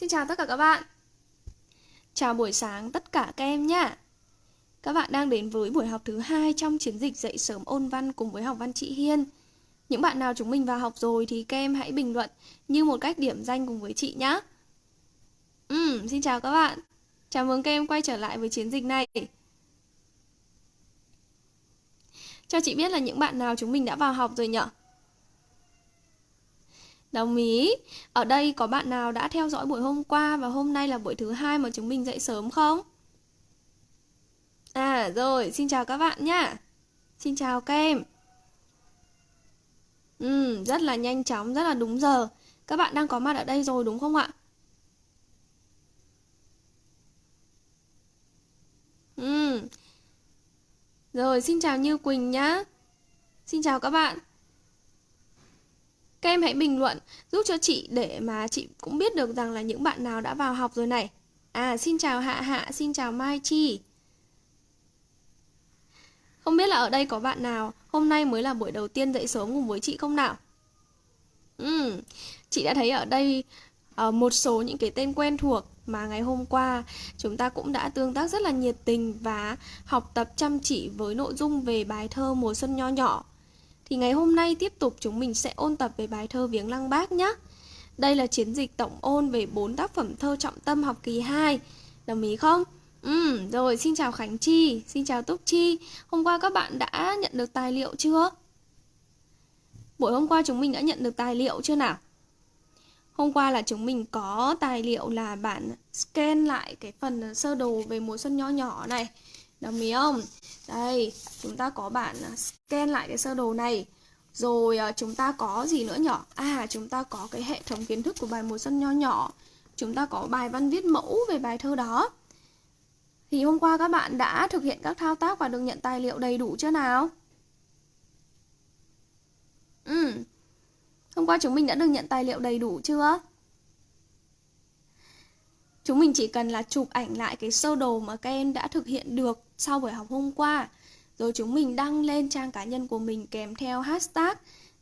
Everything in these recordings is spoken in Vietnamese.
Xin chào tất cả các bạn. Chào buổi sáng tất cả các em nhé Các bạn đang đến với buổi học thứ hai trong chiến dịch dạy sớm ôn văn cùng với học văn chị Hiên. Những bạn nào chúng mình vào học rồi thì các em hãy bình luận như một cách điểm danh cùng với chị nhé Ừ, xin chào các bạn. Chào mừng các em quay trở lại với chiến dịch này. Cho chị biết là những bạn nào chúng mình đã vào học rồi nhỉ? Đồng ý. Ở đây có bạn nào đã theo dõi buổi hôm qua và hôm nay là buổi thứ hai mà chúng mình dậy sớm không? À rồi, xin chào các bạn nhá. Xin chào các em. Ừ, rất là nhanh chóng, rất là đúng giờ. Các bạn đang có mặt ở đây rồi đúng không ạ? Ừ. Rồi, xin chào Như Quỳnh nhá. Xin chào các bạn. Các em hãy bình luận giúp cho chị để mà chị cũng biết được rằng là những bạn nào đã vào học rồi này. À, xin chào Hạ Hạ, xin chào Mai Chi. Không biết là ở đây có bạn nào hôm nay mới là buổi đầu tiên dậy sớm cùng với chị không nào? Ừ, chị đã thấy ở đây uh, một số những cái tên quen thuộc mà ngày hôm qua chúng ta cũng đã tương tác rất là nhiệt tình và học tập chăm chỉ với nội dung về bài thơ mùa xuân nho nhỏ thì ngày hôm nay tiếp tục chúng mình sẽ ôn tập về bài thơ Viếng Lăng Bác nhé. Đây là chiến dịch tổng ôn về 4 tác phẩm thơ trọng tâm học kỳ 2. Đồng ý không? Ừ, rồi xin chào Khánh Chi, xin chào Túc Chi. Hôm qua các bạn đã nhận được tài liệu chưa? Buổi hôm qua chúng mình đã nhận được tài liệu chưa nào? Hôm qua là chúng mình có tài liệu là bạn scan lại cái phần sơ đồ về mùa xuân nho nhỏ này. Đồng ý không? Đây, chúng ta có bản à, scan lại cái sơ đồ này. Rồi à, chúng ta có gì nữa nhỏ? À, chúng ta có cái hệ thống kiến thức của bài mùa xuân nho nhỏ. Chúng ta có bài văn viết mẫu về bài thơ đó. Thì hôm qua các bạn đã thực hiện các thao tác và được nhận tài liệu đầy đủ chưa nào? Ừ. Hôm qua chúng mình đã được nhận tài liệu đầy đủ chưa? Chúng mình chỉ cần là chụp ảnh lại cái sơ đồ mà các em đã thực hiện được sau buổi học hôm qua. Rồi chúng mình đăng lên trang cá nhân của mình kèm theo hashtag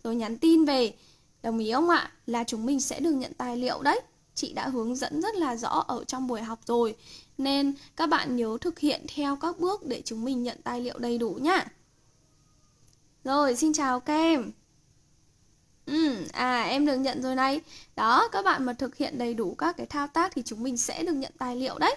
rồi nhắn tin về. Đồng ý không ạ? Là chúng mình sẽ được nhận tài liệu đấy. Chị đã hướng dẫn rất là rõ ở trong buổi học rồi. Nên các bạn nhớ thực hiện theo các bước để chúng mình nhận tài liệu đầy đủ nhá. Rồi, xin chào các em. Ừ, à em được nhận rồi này. Đó, các bạn mà thực hiện đầy đủ các cái thao tác thì chúng mình sẽ được nhận tài liệu đấy.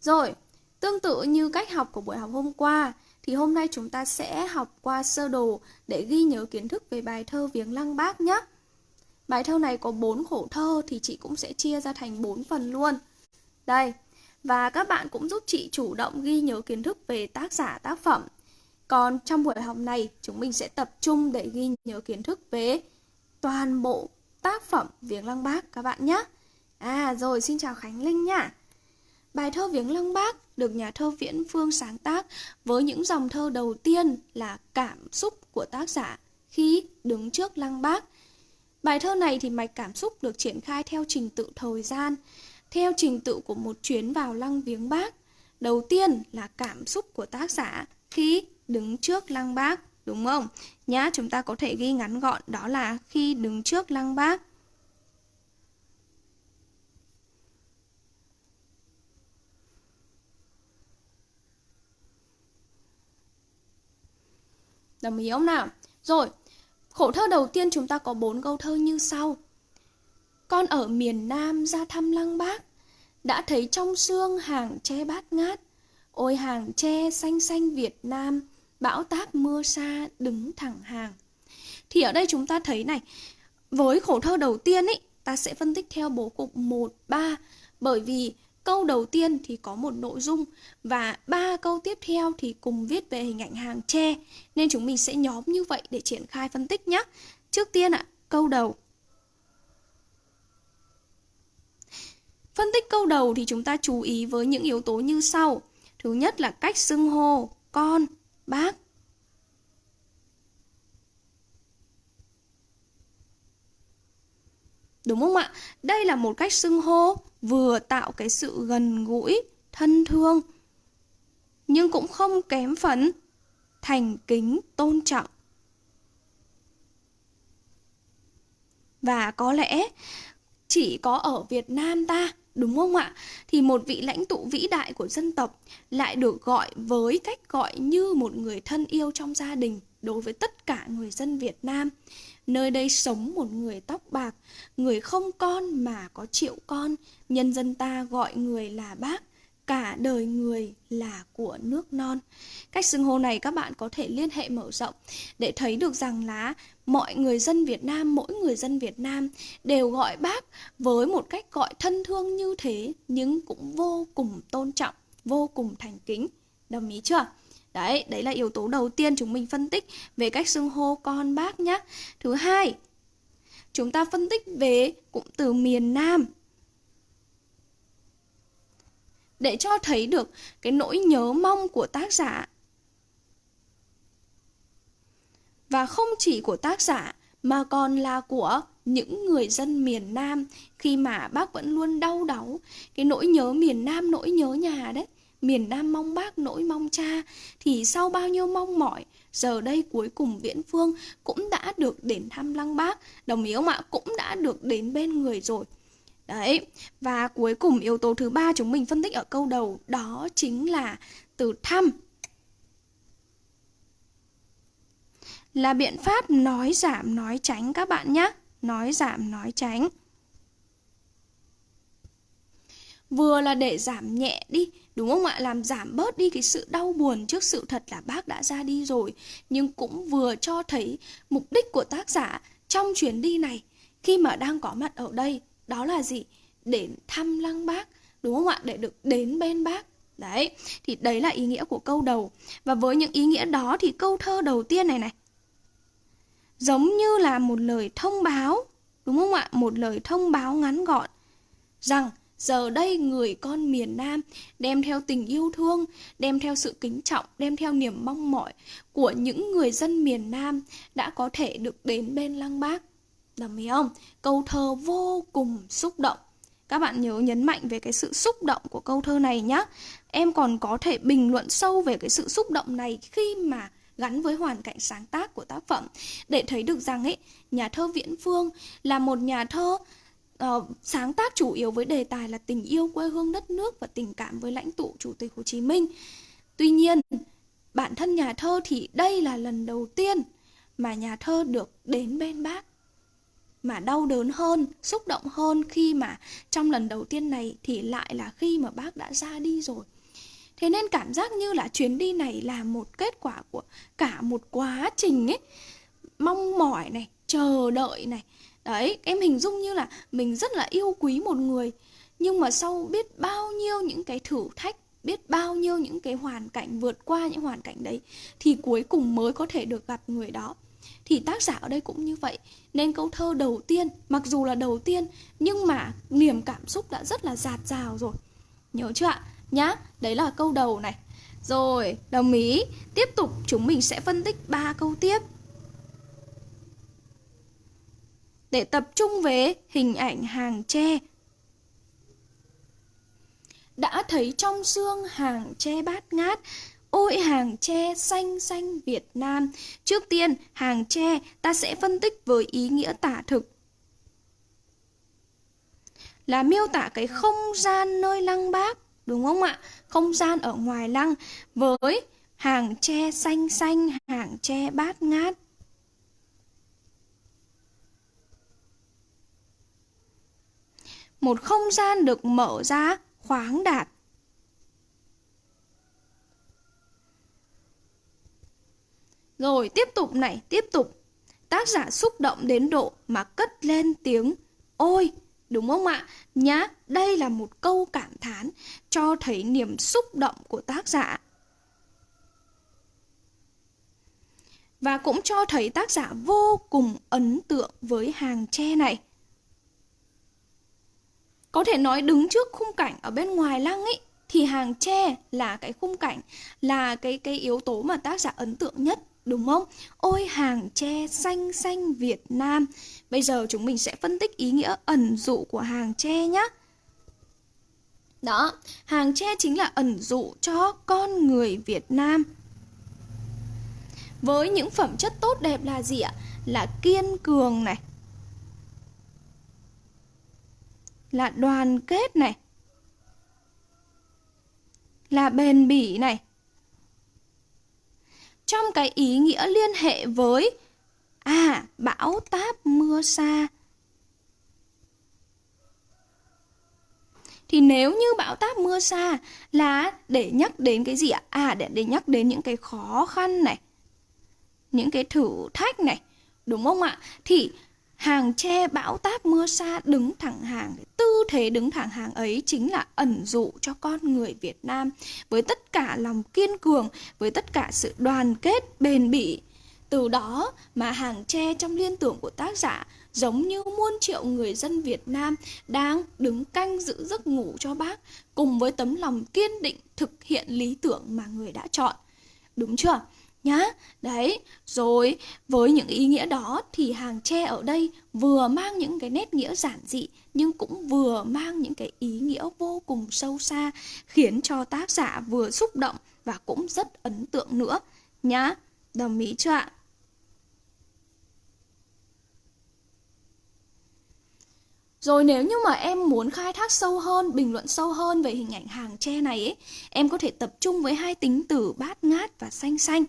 Rồi, tương tự như cách học của buổi học hôm qua thì hôm nay chúng ta sẽ học qua sơ đồ để ghi nhớ kiến thức về bài thơ Viếng Lăng Bác nhé. Bài thơ này có 4 khổ thơ thì chị cũng sẽ chia ra thành 4 phần luôn. Đây, và các bạn cũng giúp chị chủ động ghi nhớ kiến thức về tác giả tác phẩm còn trong buổi học này, chúng mình sẽ tập trung để ghi nhớ kiến thức về toàn bộ tác phẩm Viếng Lăng Bác các bạn nhé. À rồi, xin chào Khánh Linh nha. Bài thơ Viếng Lăng Bác được nhà thơ Viễn Phương sáng tác với những dòng thơ đầu tiên là cảm xúc của tác giả khi đứng trước Lăng Bác. Bài thơ này thì mạch cảm xúc được triển khai theo trình tự thời gian, theo trình tự của một chuyến vào Lăng Viếng Bác. Đầu tiên là cảm xúc của tác giả khi đứng trước lăng bác, đúng không? Nhá, chúng ta có thể ghi ngắn gọn đó là khi đứng trước lăng bác. Đồng ý không nào? Rồi, khổ thơ đầu tiên chúng ta có bốn câu thơ như sau. Con ở miền Nam ra thăm lăng bác, đã thấy trong xương hàng tre bát ngát. Ôi hàng tre xanh xanh Việt Nam, bão táp mưa xa đứng thẳng hàng. Thì ở đây chúng ta thấy này, với khổ thơ đầu tiên ý, ta sẽ phân tích theo bố cục 1, 3 bởi vì câu đầu tiên thì có một nội dung và ba câu tiếp theo thì cùng viết về hình ảnh hàng tre nên chúng mình sẽ nhóm như vậy để triển khai phân tích nhé. Trước tiên ạ, câu đầu. Phân tích câu đầu thì chúng ta chú ý với những yếu tố như sau. Thứ nhất là cách xưng hô con, bác. Đúng không ạ? Đây là một cách xưng hô vừa tạo cái sự gần gũi, thân thương nhưng cũng không kém phần thành kính, tôn trọng. và có lẽ chỉ có ở Việt Nam ta, đúng không ạ? Thì một vị lãnh tụ vĩ đại của dân tộc lại được gọi với cách gọi như một người thân yêu trong gia đình đối với tất cả người dân Việt Nam. Nơi đây sống một người tóc bạc, người không con mà có triệu con, nhân dân ta gọi người là bác cả đời người là của nước non. Cách xưng hô này các bạn có thể liên hệ mở rộng để thấy được rằng là mọi người dân Việt Nam, mỗi người dân Việt Nam đều gọi bác với một cách gọi thân thương như thế nhưng cũng vô cùng tôn trọng, vô cùng thành kính. Đồng ý chưa? Đấy, đấy là yếu tố đầu tiên chúng mình phân tích về cách xưng hô con bác nhé. Thứ hai, chúng ta phân tích về cụm từ miền Nam để cho thấy được cái nỗi nhớ mong của tác giả. Và không chỉ của tác giả mà còn là của những người dân miền Nam khi mà bác vẫn luôn đau đáu cái nỗi nhớ miền Nam, nỗi nhớ nhà đấy. Miền Nam mong bác nỗi mong cha thì sau bao nhiêu mong mỏi giờ đây cuối cùng Viễn Phương cũng đã được đến thăm Lăng Bác, đồng ý không ạ? Cũng đã được đến bên người rồi. Đấy, và cuối cùng yếu tố thứ ba chúng mình phân tích ở câu đầu đó chính là từ thăm. Là biện pháp nói giảm nói tránh các bạn nhé. Nói giảm nói tránh. Vừa là để giảm nhẹ đi, đúng không ạ? Làm giảm bớt đi cái sự đau buồn trước sự thật là bác đã ra đi rồi. Nhưng cũng vừa cho thấy mục đích của tác giả trong chuyến đi này. Khi mà đang có mặt ở đây, đó là gì? Để thăm lăng bác, đúng không ạ? Để được đến bên bác. Đấy, thì đấy là ý nghĩa của câu đầu. Và với những ý nghĩa đó thì câu thơ đầu tiên này này. Giống như là một lời thông báo, đúng không ạ? Một lời thông báo ngắn gọn rằng giờ đây người con miền Nam đem theo tình yêu thương, đem theo sự kính trọng, đem theo niềm mong mỏi của những người dân miền Nam đã có thể được đến bên lăng bác. Đồng ý không? Câu thơ vô cùng xúc động. Các bạn nhớ nhấn mạnh về cái sự xúc động của câu thơ này nhé. Em còn có thể bình luận sâu về cái sự xúc động này khi mà gắn với hoàn cảnh sáng tác của tác phẩm để thấy được rằng ấy nhà thơ Viễn Phương là một nhà thơ uh, sáng tác chủ yếu với đề tài là tình yêu quê hương đất nước và tình cảm với lãnh tụ Chủ tịch Hồ Chí Minh. Tuy nhiên, bản thân nhà thơ thì đây là lần đầu tiên mà nhà thơ được đến bên bác mà đau đớn hơn, xúc động hơn khi mà trong lần đầu tiên này thì lại là khi mà bác đã ra đi rồi. Thế nên cảm giác như là chuyến đi này là một kết quả của cả một quá trình ấy, mong mỏi này, chờ đợi này. Đấy, em hình dung như là mình rất là yêu quý một người, nhưng mà sau biết bao nhiêu những cái thử thách biết bao nhiêu những cái hoàn cảnh vượt qua những hoàn cảnh đấy thì cuối cùng mới có thể được gặp người đó. Thì tác giả ở đây cũng như vậy. Nên câu thơ đầu tiên mặc dù là đầu tiên nhưng mà niềm cảm xúc đã rất là dạt dào rồi. Nhớ chưa ạ? Nhá đấy là câu đầu này. Rồi đồng ý. Tiếp tục chúng mình sẽ phân tích ba câu tiếp. Để tập trung về hình ảnh hàng tre. Đã thấy trong xương hàng tre bát ngát, Ôi hàng tre xanh xanh Việt Nam. Trước tiên, hàng tre ta sẽ phân tích với ý nghĩa tả thực. Là miêu tả cái không gian nơi lăng bác, Đúng không ạ? Không gian ở ngoài lăng Với hàng tre xanh xanh, Hàng tre bát ngát. Một không gian được mở ra khoáng đạt Rồi tiếp tục này, tiếp tục. Tác giả xúc động đến độ mà cất lên tiếng Ôi, đúng không ạ? Nhá, đây là một câu cảm thán cho thấy niềm xúc động của tác giả. Và cũng cho thấy tác giả vô cùng ấn tượng với hàng tre này. Có thể nói đứng trước khung cảnh ở bên ngoài lăng ấy thì hàng tre là cái khung cảnh là cái cái yếu tố mà tác giả ấn tượng nhất đúng không? Ôi hàng tre xanh xanh Việt Nam. Bây giờ chúng mình sẽ phân tích ý nghĩa ẩn dụ của hàng tre nhé. Đó, hàng tre chính là ẩn dụ cho con người Việt Nam. Với những phẩm chất tốt đẹp là gì ạ? Là kiên cường này. Là đoàn kết này, là bền bỉ này. Trong cái ý nghĩa liên hệ với à bão táp mưa xa thì nếu như bão táp mưa xa là để nhắc đến cái gì ạ? À để để nhắc đến những cái khó khăn này, những cái thử thách này, đúng không ạ? Thì hàng tre bão táp mưa xa đứng thẳng hàng tư thế đứng thẳng hàng ấy chính là ẩn dụ cho con người Việt Nam với tất cả lòng kiên cường, với tất cả sự đoàn kết, bền bỉ từ đó mà hàng tre trong liên tưởng của tác giả giống như muôn triệu người dân Việt Nam đang đứng canh giữ giấc ngủ cho bác, cùng với tấm lòng kiên định thực hiện lý tưởng mà người đã chọn. Đúng chưa? Nhá, đấy, rồi với những ý nghĩa đó thì hàng tre ở đây vừa mang những cái nét nghĩa giản dị nhưng cũng vừa mang những cái ý nghĩa vô cùng sâu xa khiến cho tác giả vừa xúc động và cũng rất ấn tượng nữa nhá. Đồng ý chưa ạ? Rồi nếu như mà em muốn khai thác sâu hơn, bình luận sâu hơn về hình ảnh hàng tre này ấy, em có thể tập trung với hai tính từ bát ngát và xanh xanh.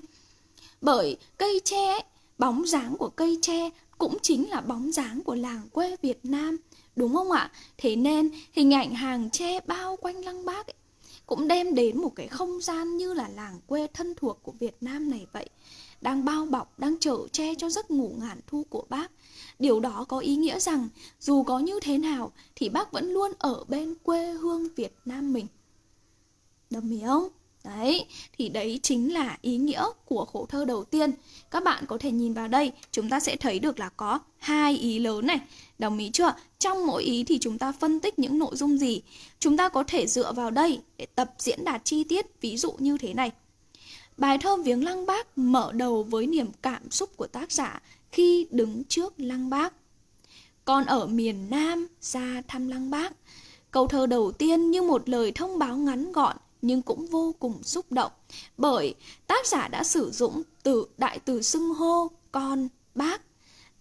Bởi cây tre bóng dáng của cây tre cũng chính là bóng dáng của làng quê Việt Nam, đúng không ạ? Thế nên hình ảnh hàng tre bao quanh lăng bác ấy, cũng đem đến một cái không gian như là làng quê thân thuộc của Việt Nam này vậy đang bao bọc, đang chở che cho giấc ngủ ngàn thu của bác. Điều đó có ý nghĩa rằng dù có như thế nào thì bác vẫn luôn ở bên quê hương Việt Nam mình. Đồng ý không? Đấy, thì đấy chính là ý nghĩa của khổ thơ đầu tiên. Các bạn có thể nhìn vào đây, chúng ta sẽ thấy được là có hai ý lớn này. Đồng ý chưa? Trong mỗi ý thì chúng ta phân tích những nội dung gì? Chúng ta có thể dựa vào đây để tập diễn đạt chi tiết, ví dụ như thế này. Bài thơ Viếng Lăng Bác mở đầu với niềm cảm xúc của tác giả khi đứng trước Lăng Bác. Còn ở miền Nam ra thăm Lăng Bác, câu thơ đầu tiên như một lời thông báo ngắn gọn nhưng cũng vô cùng xúc động bởi tác giả đã sử dụng từ đại từ xưng hô con bác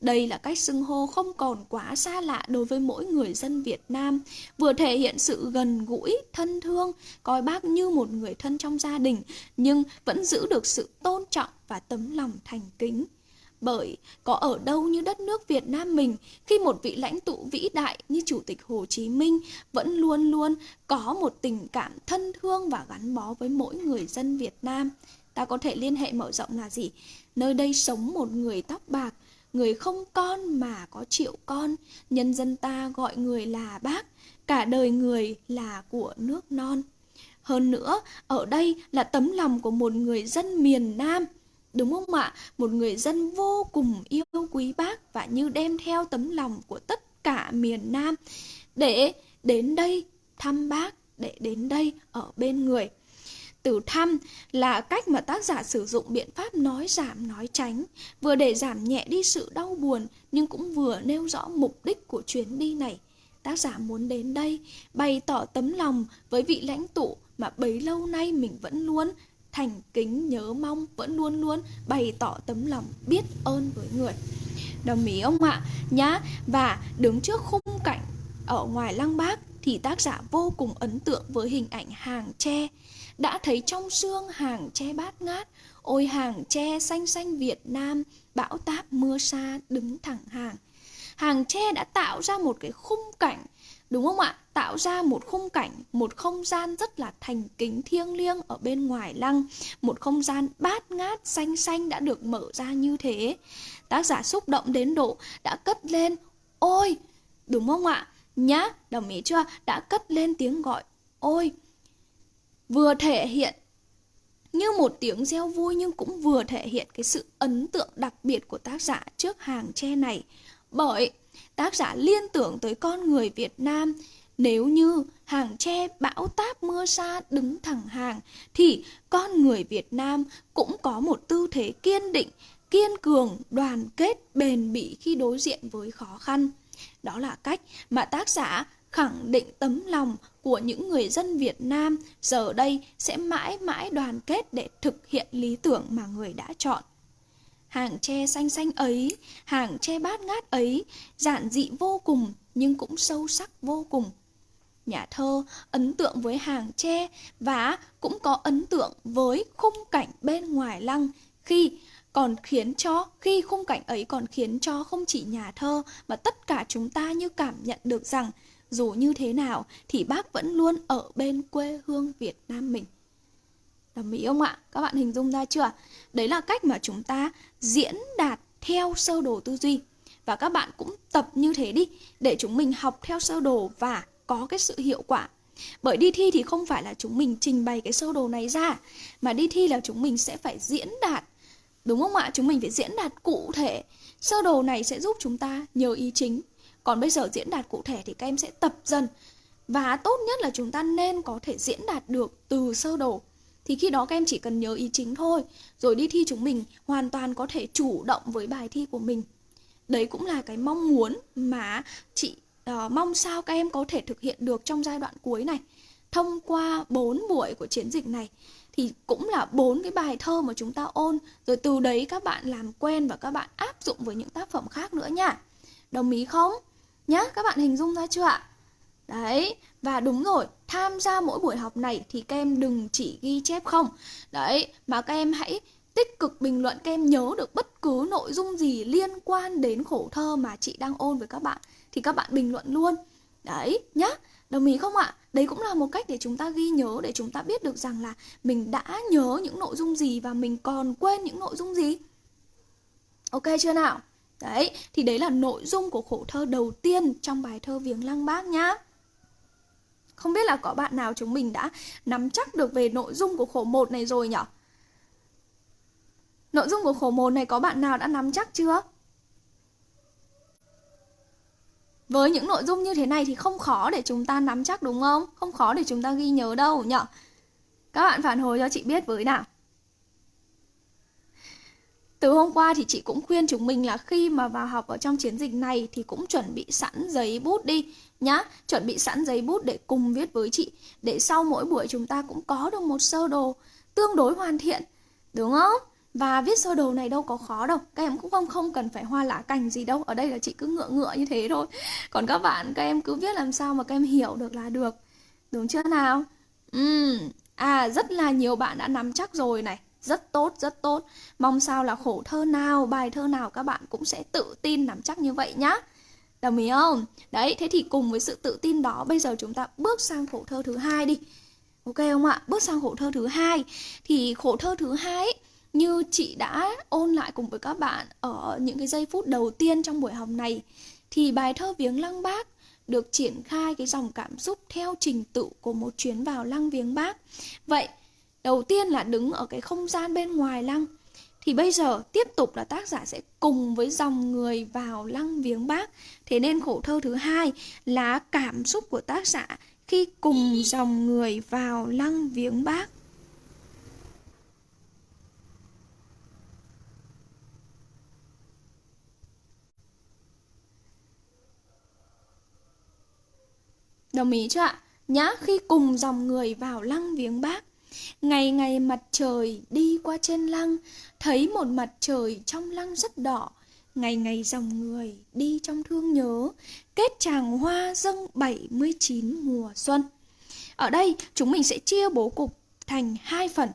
đây là cách xưng hô không còn quá xa lạ đối với mỗi người dân Việt Nam, vừa thể hiện sự gần gũi, thân thương, coi bác như một người thân trong gia đình, nhưng vẫn giữ được sự tôn trọng và tấm lòng thành kính. Bởi có ở đâu như đất nước Việt Nam mình khi một vị lãnh tụ vĩ đại như Chủ tịch Hồ Chí Minh vẫn luôn luôn có một tình cảm thân thương và gắn bó với mỗi người dân Việt Nam. Ta có thể liên hệ mở rộng là gì? Nơi đây sống một người tóc bạc, người không con mà có triệu con, nhân dân ta gọi người là bác, cả đời người là của nước non. Hơn nữa, ở đây là tấm lòng của một người dân miền Nam, đúng không ạ? Một người dân vô cùng yêu quý bác và như đem theo tấm lòng của tất cả miền Nam để đến đây thăm bác, để đến đây ở bên người. Từ thăm là cách mà tác giả sử dụng biện pháp nói giảm nói tránh, vừa để giảm nhẹ đi sự đau buồn nhưng cũng vừa nêu rõ mục đích của chuyến đi này. Tác giả muốn đến đây bày tỏ tấm lòng với vị lãnh tụ mà bấy lâu nay mình vẫn luôn thành kính nhớ mong, vẫn luôn luôn bày tỏ tấm lòng biết ơn với người. Đồng ý ông ạ. Nhá Và đứng trước khung cảnh ở ngoài lăng bác thì tác giả vô cùng ấn tượng với hình ảnh hàng tre. Đã thấy trong xương hàng tre bát ngát ôi hàng tre xanh xanh Việt Nam bão táp mưa xa đứng thẳng hàng. Hàng tre đã tạo ra một cái khung cảnh đúng không ạ? Tạo ra một khung cảnh, một không gian rất là thành kính thiêng liêng ở bên ngoài lăng. Một không gian bát ngát xanh xanh đã được mở ra như thế. Tác giả xúc động đến độ đã cất lên, ôi! Đúng không ạ? Nhá, đồng ý chưa? Đã cất lên tiếng gọi, ôi! Vừa thể hiện như một tiếng reo vui nhưng cũng vừa thể hiện cái sự ấn tượng đặc biệt của tác giả trước hàng tre này. Bởi tác giả liên tưởng tới con người Việt Nam nếu như hàng tre bão táp mưa xa đứng thẳng hàng thì con người Việt Nam cũng có một tư thế kiên định, kiên cường, đoàn kết, bền bỉ khi đối diện với khó khăn. Đó là cách mà tác giả khẳng định tấm lòng của những người dân Việt Nam giờ đây sẽ mãi mãi đoàn kết để thực hiện lý tưởng mà người đã chọn. Hàng tre xanh xanh ấy, hàng tre bát ngát ấy, giản dị vô cùng nhưng cũng sâu sắc vô cùng. Nhà thơ ấn tượng với hàng tre và cũng có ấn tượng với khung cảnh bên ngoài lăng khi còn khiến cho khi khung cảnh ấy còn khiến cho không chỉ nhà thơ mà tất cả chúng ta như cảm nhận được rằng dù như thế nào thì bác vẫn luôn ở bên quê hương Việt Nam mình. Đồng ý không ạ? Các bạn hình dung ra chưa? Đấy là cách mà chúng ta diễn đạt theo sơ đồ tư duy. Và các bạn cũng tập như thế đi, để chúng mình học theo sơ đồ và có cái sự hiệu quả. Bởi đi thi thì không phải là chúng mình trình bày cái sơ đồ này ra, Mà đi thi là chúng mình sẽ phải diễn đạt Đúng không ạ? Chúng mình phải diễn đạt cụ thể Sơ đồ này sẽ giúp chúng ta nhớ ý chính Còn bây giờ diễn đạt cụ thể thì các em sẽ tập dần Và tốt nhất là chúng ta nên có thể diễn đạt được từ sơ đồ thì khi đó các em chỉ cần nhớ ý chính thôi Rồi đi thi chúng mình hoàn toàn có thể chủ động với bài thi của mình. Đấy cũng là cái mong muốn mà chị uh, mong sao các em có thể thực hiện được trong giai đoạn cuối này. Thông qua 4 buổi của chiến dịch này thì cũng là bốn cái bài thơ mà chúng ta ôn rồi từ đấy các bạn làm quen và các bạn áp dụng với những tác phẩm khác nữa nha. Đồng ý không? Nhá các bạn hình dung ra chưa ạ? Đấy và đúng rồi tham gia mỗi buổi học này thì các em đừng chỉ ghi chép không. Đấy, mà các em hãy tích cực bình luận, các em nhớ được bất cứ nội dung gì liên quan đến khổ thơ mà chị đang ôn với các bạn thì các bạn bình luận luôn. Đấy nhá, đồng ý không ạ? Đấy cũng là một cách để chúng ta ghi nhớ, để chúng ta biết được rằng là mình đã nhớ những nội dung gì và mình còn quên những nội dung gì. Ok chưa nào? Đấy, thì đấy là nội dung của khổ thơ đầu tiên trong bài thơ viếng lăng bác nhá không biết là có bạn nào chúng mình đã nắm chắc được về nội dung của khổ một này rồi nhỉ? Nội dung của khổ một này có bạn nào đã nắm chắc chưa? Với những nội dung như thế này thì không khó để chúng ta nắm chắc đúng không? Không khó để chúng ta ghi nhớ đâu nhở? Các bạn phản hồi cho chị biết với nào. Từ hôm qua thì chị cũng khuyên chúng mình là khi mà vào học ở trong chiến dịch này thì cũng chuẩn bị sẵn giấy bút đi nhá. Chuẩn bị sẵn giấy bút để cùng viết với chị. Để sau mỗi buổi chúng ta cũng có được một sơ đồ tương đối hoàn thiện. Đúng không? Và viết sơ đồ này đâu có khó đâu, Các em cũng không không cần phải hoa lá cành gì đâu, Ở đây là chị cứ ngựa ngựa như thế thôi Còn các bạn, các em cứ viết làm sao mà các em hiểu được là được, Đúng chưa nào uhm. À rất là nhiều bạn đã nắm chắc rồi này, Rất tốt rất tốt Mong sao là khổ thơ nào, bài thơ nào các bạn cũng sẽ tự tin nắm chắc như vậy nhá Đồng ý không? Đấy, thế thì cùng với sự tự tin đó Bây giờ chúng ta bước sang khổ thơ thứ hai đi Ok không ạ? Bước sang khổ thơ thứ hai Thì khổ thơ thứ hai ấy, như chị đã ôn lại cùng với các bạn ở những cái giây phút đầu tiên trong buổi học này thì bài thơ viếng lăng bác được triển khai cái dòng cảm xúc theo trình tự của một chuyến vào lăng viếng bác. Vậy, đầu tiên là đứng ở cái không gian bên ngoài lăng. Thì bây giờ tiếp tục là tác giả sẽ cùng với dòng người vào lăng viếng bác. Thế nên khổ thơ thứ hai là cảm xúc của tác giả khi cùng dòng người vào lăng viếng bác. Đồng ý chưa ạ? nhá, khi cùng dòng người vào lăng viếng bác Ngày ngày mặt trời đi qua trên lăng, Thấy một mặt trời trong lăng rất đỏ. Ngày ngày dòng người đi trong thương nhớ, Kết tràng hoa dâng 79 mùa xuân. Ở đây, chúng mình sẽ chia bố cục thành hai phần,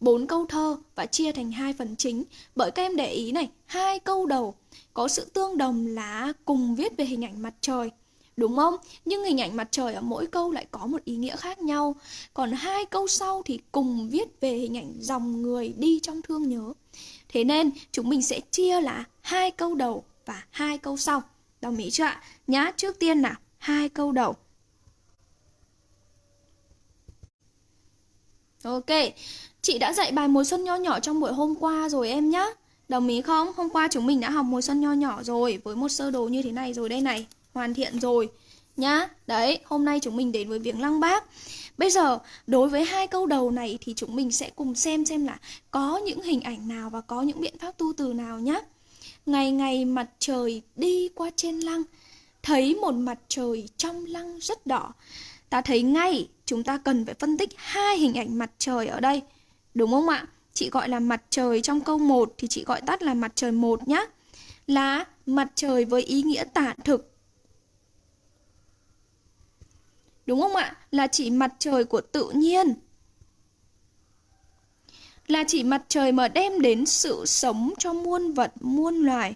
bốn câu thơ và chia thành hai phần chính. Bởi các em để ý này, hai câu đầu có sự tương đồng là cùng viết về hình ảnh mặt trời. Đúng không? Nhưng hình ảnh mặt trời ở mỗi câu lại có một ý nghĩa khác nhau. Còn hai câu sau thì cùng viết về hình ảnh dòng người đi trong thương nhớ. Thế nên chúng mình sẽ chia là hai câu đầu và hai câu sau. Đồng ý chưa ạ? Nhá, trước tiên nào, hai câu đầu. Ok, chị đã dạy bài mùa xuân nho nhỏ trong buổi hôm qua rồi em nhá. Đồng ý không? Hôm qua chúng mình đã học mùa xuân nho nhỏ rồi với một sơ đồ như thế này rồi đây này hoàn thiện rồi nhá. Đấy, hôm nay chúng mình đến với viếng lăng bác. Bây giờ, đối với hai câu đầu này thì chúng mình sẽ cùng xem xem là có những hình ảnh nào và có những biện pháp tu từ nào nhá. Ngày ngày mặt trời đi qua trên lăng, thấy một mặt trời trong lăng rất đỏ. Ta thấy ngay chúng ta cần phải phân tích hai hình ảnh mặt trời ở đây. Đúng không ạ? Chị gọi là mặt trời trong câu 1 thì chị gọi tắt là mặt trời 1 nhá. Là mặt trời với ý nghĩa tả thực Đúng không ạ? Là chỉ mặt trời của tự nhiên. Là chỉ mặt trời mà đem đến sự sống cho muôn vật, muôn loài.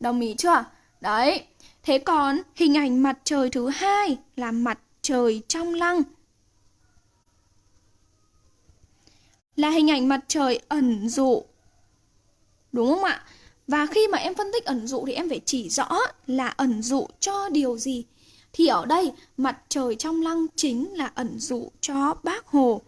Đồng ý chưa? Đấy. Thế còn hình ảnh mặt trời thứ hai là mặt trời trong lăng. Là hình ảnh mặt trời ẩn dụ. Đúng không ạ? Và khi mà em phân tích ẩn dụ thì em phải chỉ rõ là ẩn dụ cho điều gì. Thì ở đây mặt trời trong lăng chính là ẩn dụ cho bác Hồ.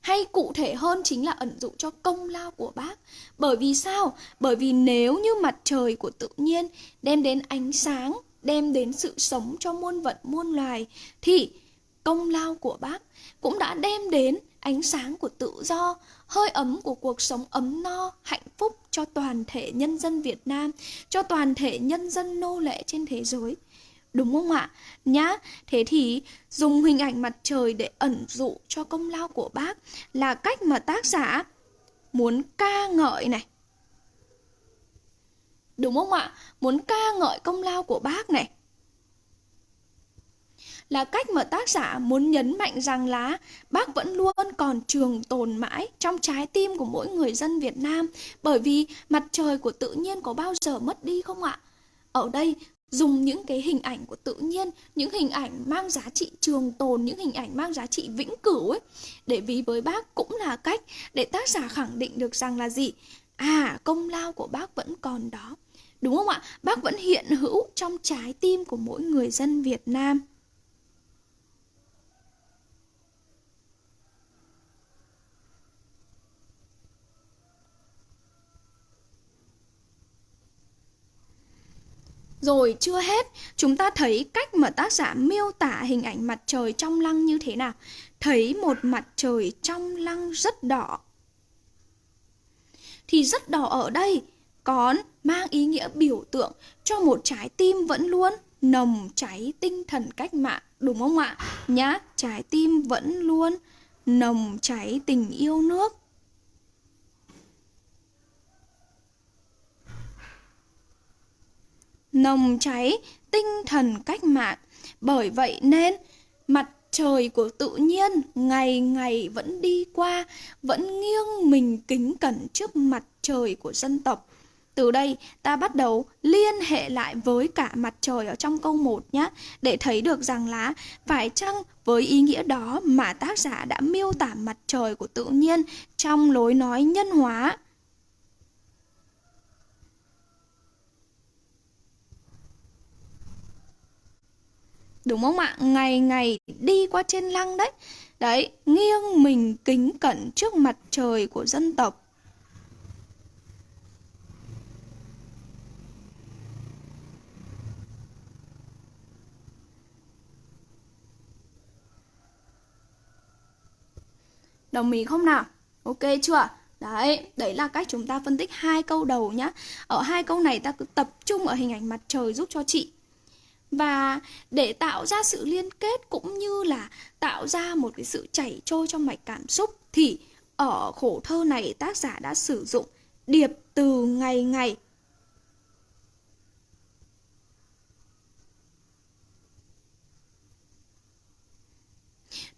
Hay cụ thể hơn chính là ẩn dụ cho công lao của bác. Bởi vì sao? Bởi vì nếu như mặt trời của tự nhiên đem đến ánh sáng, đem đến sự sống cho muôn vật muôn loài thì công lao của bác cũng đã đem đến ánh sáng của tự do, hơi ấm của cuộc sống ấm no, hạnh phúc cho toàn thể nhân dân Việt Nam, cho toàn thể nhân dân nô lệ trên thế giới. Đúng không ạ? Nhá, thế thì dùng hình ảnh mặt trời để ẩn dụ cho công lao của bác là cách mà tác giả muốn ca ngợi này. Đúng không ạ? Muốn ca ngợi công lao của bác này là cách mà tác giả muốn nhấn mạnh rằng là bác vẫn luôn còn trường tồn mãi trong trái tim của mỗi người dân Việt Nam bởi vì mặt trời của tự nhiên có bao giờ mất đi không ạ? Ở đây dùng những cái hình ảnh của tự nhiên, những hình ảnh mang giá trị trường tồn, những hình ảnh mang giá trị vĩnh cửu ấy để ví với bác cũng là cách để tác giả khẳng định được rằng là gì? À, công lao của bác vẫn còn đó. Đúng không ạ? Bác vẫn hiện hữu trong trái tim của mỗi người dân Việt Nam. Rồi chưa hết, chúng ta thấy cách mà tác giả miêu tả hình ảnh mặt trời trong lăng như thế nào. Thấy một mặt trời trong lăng rất đỏ. Thì rất đỏ ở đây còn mang ý nghĩa biểu tượng cho một trái tim vẫn luôn nồng cháy tinh thần cách mạng, đúng không ạ? Nhá, trái tim vẫn luôn nồng cháy tình yêu nước. Nồng cháy tinh thần cách mạng. Bởi vậy nên mặt trời của tự nhiên ngày ngày vẫn đi qua, vẫn nghiêng mình kính cẩn trước mặt trời của dân tộc. Từ đây ta bắt đầu liên hệ lại với cả mặt trời ở trong câu 1 nhé Để thấy được rằng là phải chăng với ý nghĩa đó mà tác giả đã miêu tả mặt trời của tự nhiên trong lối nói nhân hóa Đúng không ạ? Ngày ngày đi qua trên lăng đấy. Đấy, nghiêng mình kính cẩn trước mặt trời của dân tộc. Đồng ý không nào? Ok chưa? Đấy, đấy là cách chúng ta phân tích hai câu đầu nhá. Ở hai câu này ta cứ tập trung ở hình ảnh mặt trời giúp cho chị và để tạo ra sự liên kết cũng như là tạo ra một cái sự chảy trôi trong mạch cảm xúc thì ở khổ thơ này tác giả đã sử dụng điệp từ ngày ngày.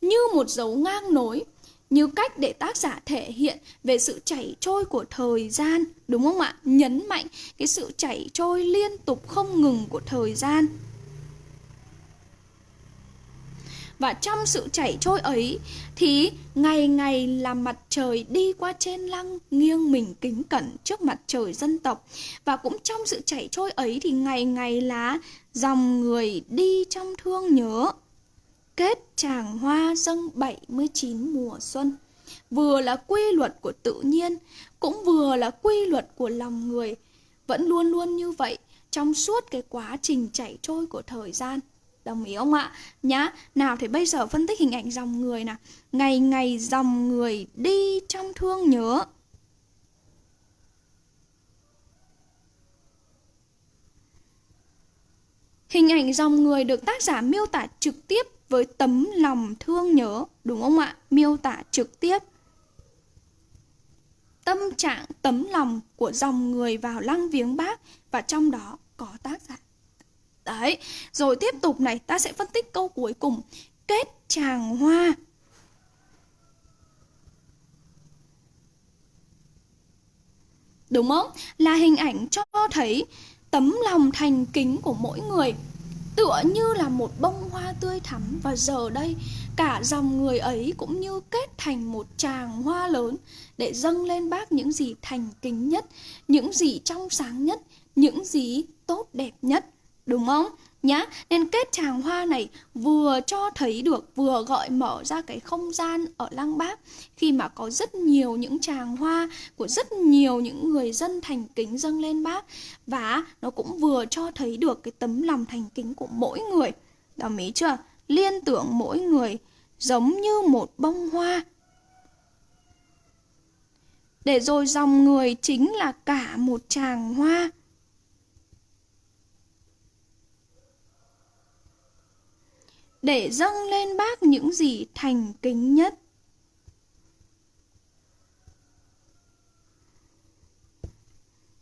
Như một dấu ngang nối, như cách để tác giả thể hiện về sự chảy trôi của thời gian, đúng không ạ? Nhấn mạnh cái sự chảy trôi liên tục không ngừng của thời gian. Và trong sự chảy trôi ấy, thì ngày ngày là mặt trời đi qua trên lăng, nghiêng mình kính cẩn trước mặt trời dân tộc. Và cũng trong sự chảy trôi ấy thì ngày ngày là dòng người đi trong thương nhớ. Kết tràng hoa dâng 79 mùa xuân. Vừa là quy luật của tự nhiên, cũng vừa là quy luật của lòng người. Vẫn luôn luôn như vậy trong suốt cái quá trình chảy trôi của thời gian. Đồng ý không ạ? Nhá, nào thì bây giờ phân tích hình ảnh dòng người nè. Ngày ngày dòng người đi trong thương nhớ Hình ảnh dòng người được tác giả miêu tả trực tiếp với tấm lòng thương nhớ Đúng không ạ? Miêu tả trực tiếp tâm trạng tấm lòng của dòng người vào lăng viếng bác và trong đó có tác giả. Đấy, rồi tiếp tục này, ta sẽ phân tích câu cuối cùng. Kết tràng hoa. Đúng không? Là hình ảnh cho thấy tấm lòng thành kính của mỗi người tựa như là một bông hoa tươi thắm và giờ đây cả dòng người ấy cũng như kết thành một tràng hoa lớn để dâng lên bác những gì thành kính nhất, những gì trong sáng nhất, những gì tốt đẹp nhất, đúng không? nhá, nên kết tràng hoa này vừa cho thấy được, vừa gọi mở ra cái không gian ở lăng bác. Khi mà có rất nhiều những tràng hoa của rất nhiều những người dân thành kính dâng lên bác. Và nó cũng vừa cho thấy được cái tấm lòng thành kính của mỗi người. Đồng ý chưa? Liên tưởng mỗi người giống như một bông hoa. Để rồi dòng người chính là cả một tràng hoa. Để dâng lên bác những gì thành kính nhất.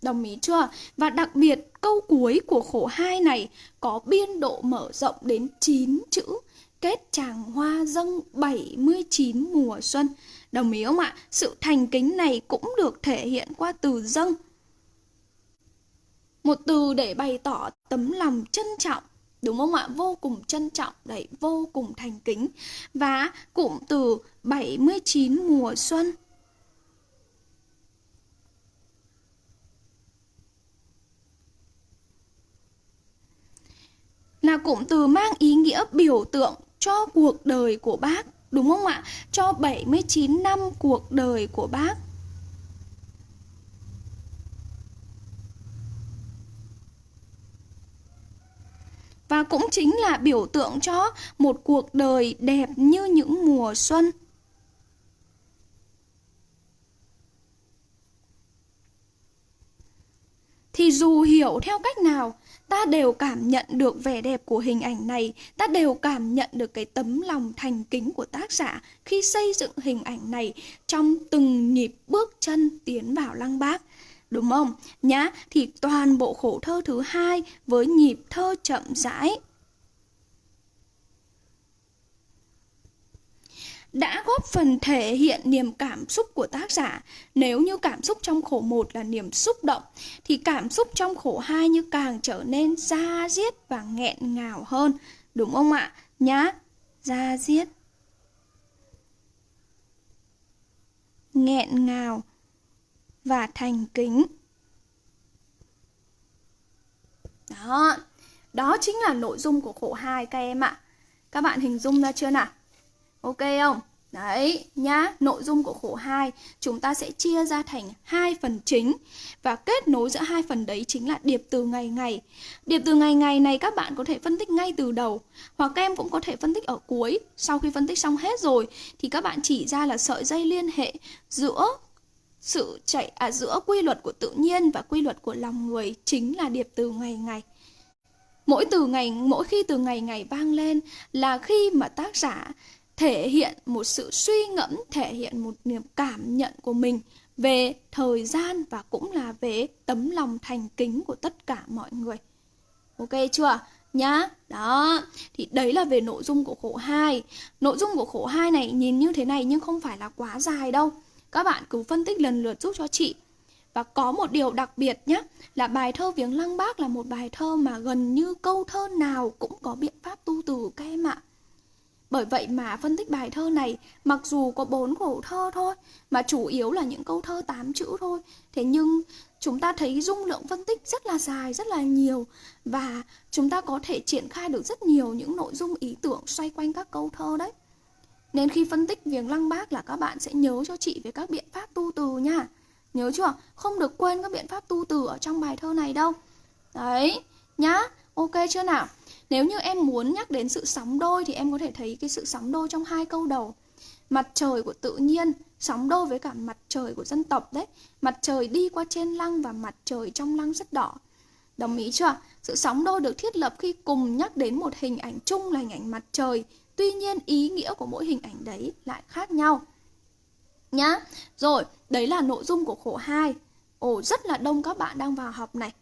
Đồng ý chưa? Và đặc biệt, câu cuối của khổ hai này có biên độ mở rộng đến 9 chữ, kết tràng hoa dâng 79 mùa xuân. Đồng ý không ạ? Sự thành kính này cũng được thể hiện qua từ dâng. Một từ để bày tỏ tấm lòng trân trọng Đúng không ạ? Vô cùng trân trọng, đấy, vô cùng thành kính. Và cụm từ 79 mùa xuân. Là cụm từ mang ý nghĩa biểu tượng cho cuộc đời của bác. Đúng không ạ? Cho 79 năm cuộc đời của bác. Và cũng chính là biểu tượng cho một cuộc đời đẹp như những mùa xuân. Thì dù hiểu theo cách nào, ta đều cảm nhận được vẻ đẹp của hình ảnh này, ta đều cảm nhận được cái tấm lòng thành kính của tác giả khi xây dựng hình ảnh này trong từng nhịp bước chân tiến vào lăng bác đúng không? Nhá, thì toàn bộ khổ thơ thứ hai với nhịp thơ chậm rãi. đã góp phần thể hiện niềm cảm xúc của tác giả. Nếu như cảm xúc trong khổ một là niềm xúc động, thì cảm xúc trong khổ hai như càng trở nên da diết và nghẹn ngào hơn. Đúng không ạ? Nhá, da diết. Nghẹn ngào và thành kính. Đó, đó chính là nội dung của khổ 2 các em ạ. Các bạn hình dung ra chưa nào? Ok không? Đấy, nhá, nội dung của khổ 2 chúng ta sẽ chia ra thành hai phần chính và kết nối giữa hai phần đấy chính là điệp từ ngày ngày. Điệp từ ngày ngày này các bạn có thể phân tích ngay từ đầu hoặc các em cũng có thể phân tích ở cuối. Sau khi phân tích xong hết rồi thì các bạn chỉ ra là sợi dây liên hệ giữa sự chạy à, giữa quy luật của tự nhiên và quy luật của lòng người chính là điệp từ ngày ngày. Mỗi từ ngày mỗi khi từ ngày ngày vang lên là khi mà tác giả thể hiện một sự suy ngẫm thể hiện một niềm cảm nhận của mình về thời gian và cũng là về tấm lòng thành kính của tất cả mọi người. Ok chưa? Nhá. Đó. Thì đấy là về nội dung của khổ 2 nội dung của khổ 2 này nhìn như thế này nhưng không phải là quá dài đâu các bạn cứ phân tích lần lượt giúp cho chị. Và có một điều đặc biệt nhé, là bài thơ Viếng Lăng Bác là một bài thơ mà gần như câu thơ nào cũng có biện pháp tu từ các em ạ. Bởi vậy mà phân tích bài thơ này, mặc dù có bốn khổ thơ thôi, mà chủ yếu là những câu thơ tám chữ thôi, thế nhưng chúng ta thấy dung lượng phân tích rất là dài, rất là nhiều và chúng ta có thể triển khai được rất nhiều những nội dung ý tưởng xoay quanh các câu thơ đấy. Nên khi phân tích viếng lăng bác là các bạn sẽ nhớ cho chị về các biện pháp tu từ nha. Nhớ chưa? Không được quên các biện pháp tu từ ở trong bài thơ này đâu. Đấy, nhá. Ok chưa nào? Nếu như em muốn nhắc đến sự sóng đôi thì em có thể thấy cái sự sóng đôi trong hai câu đầu. Mặt trời của tự nhiên sóng đôi với cả mặt trời của dân tộc đấy. Mặt trời đi qua trên lăng và mặt trời trong lăng rất đỏ. Đồng ý chưa? Sự sóng đôi được thiết lập khi cùng nhắc đến một hình ảnh chung là hình ảnh mặt trời Tuy nhiên ý nghĩa của mỗi hình ảnh đấy lại khác nhau. Nhá. Rồi, đấy là nội dung của khổ 2. Ồ, rất là đông các bạn đang vào học này.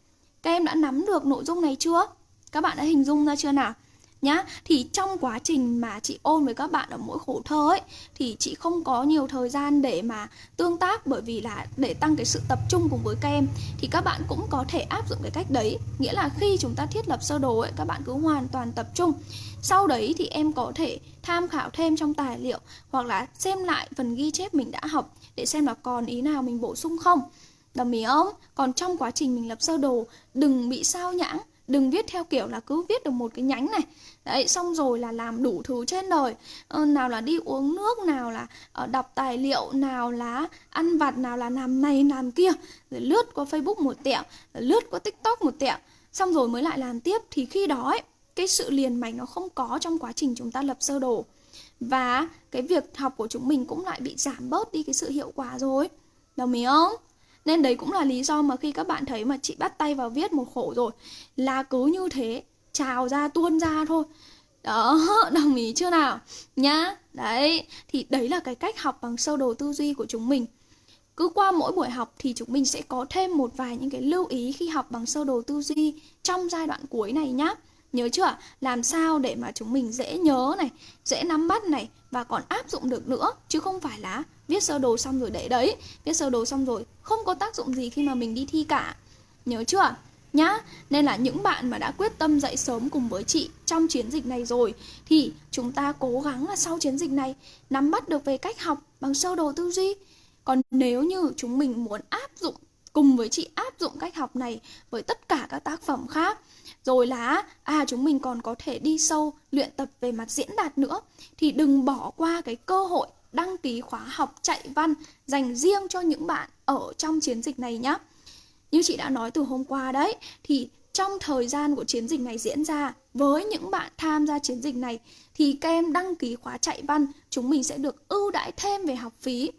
Các em đã nắm được nội dung này chưa? Các bạn đã hình dung ra chưa nào? Nhá. Thì trong quá trình mà chị ôn với các bạn ở mỗi khổ thơ ấy, thì chị không có nhiều thời gian để mà tương tác, bởi vì là để tăng cái sự tập trung cùng với các em, thì các bạn cũng có thể áp dụng cái cách đấy. Nghĩa là khi chúng ta thiết lập sơ đồ ấy, các bạn cứ hoàn toàn tập trung. Sau đấy thì em có thể tham khảo thêm trong tài liệu, hoặc là xem lại phần ghi chép mình đã học, để xem là còn ý nào mình bổ sung không. Đồng ý không? Còn trong quá trình mình lập sơ đồ, đừng bị sao nhãng đừng viết theo kiểu là cứ viết được một cái nhánh này. Đấy xong rồi là làm đủ thứ trên đời. Ờ, nào là đi uống nước nào là uh, đọc tài liệu nào là ăn vặt nào là làm này làm kia. Rồi lướt qua facebook một tẹo rồi lướt qua tiktok một tẹo. Xong rồi mới lại làm tiếp. Thì khi đó ấy, cái sự liền mạch nó không có trong quá trình chúng ta lập sơ đồ. Và cái việc học của chúng mình cũng lại bị giảm bớt đi cái sự hiệu quả rồi. Đồng ý không? Nên đấy cũng là lý do mà khi các bạn thấy mà chị bắt tay vào viết một khổ rồi là cứ như thế, trào ra, tuôn ra thôi. Đó, đồng ý chưa nào? Nhá, đấy, thì đấy là cái cách học bằng sơ đồ tư duy của chúng mình. Cứ qua mỗi buổi học thì chúng mình sẽ có thêm một vài những cái lưu ý khi học bằng sơ đồ tư duy trong giai đoạn cuối này nhá. Nhớ chưa làm sao để mà chúng mình dễ nhớ này, dễ nắm bắt này và còn áp dụng được nữa, chứ không phải là viết sơ đồ xong rồi để đấy. Viết sơ đồ xong rồi, không có tác dụng gì khi mà mình đi thi cả. Nhớ chưa? Nhá, nên là những bạn mà đã quyết tâm dậy sớm cùng với chị trong chiến dịch này rồi, thì chúng ta cố gắng là sau chiến dịch này nắm bắt được về cách học bằng sơ đồ tư duy. Còn nếu như chúng mình muốn áp dụng, cùng với chị áp dụng cách học này với tất cả các tác phẩm khác, rồi là à chúng mình còn có thể đi sâu luyện tập về mặt diễn đạt nữa, thì đừng bỏ qua cái cơ hội đăng ký khóa học chạy văn dành riêng cho những bạn ở trong chiến dịch này nhé. Như chị đã nói từ hôm qua đấy, thì trong thời gian của chiến dịch này diễn ra, với những bạn tham gia chiến dịch này, thì các em đăng ký khóa chạy văn, chúng mình sẽ được ưu đãi thêm về học phí.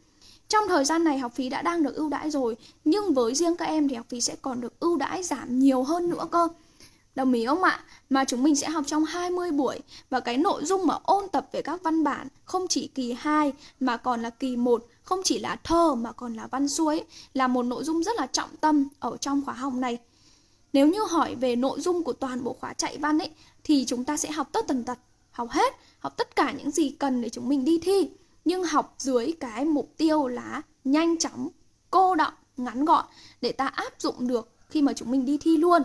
Trong thời gian này học phí đã đang được ưu đãi rồi, nhưng với riêng các em thì học phí sẽ còn được ưu đãi giảm nhiều hơn nữa cơ. Đồng ý không ạ? Mà chúng mình sẽ học trong 20 buổi và cái nội dung mà ôn tập về các văn bản không chỉ kỳ 2 mà còn là kỳ 1, không chỉ là thơ mà còn là văn xuôi là một nội dung rất là trọng tâm ở trong khóa học này. Nếu như hỏi về nội dung của toàn bộ khóa chạy văn ấy thì chúng ta sẽ học tất tần tật, học hết, học tất cả những gì cần để chúng mình đi thi, nhưng học dưới cái mục tiêu là nhanh chóng, cô đọng, ngắn gọn để ta áp dụng được khi mà chúng mình đi thi luôn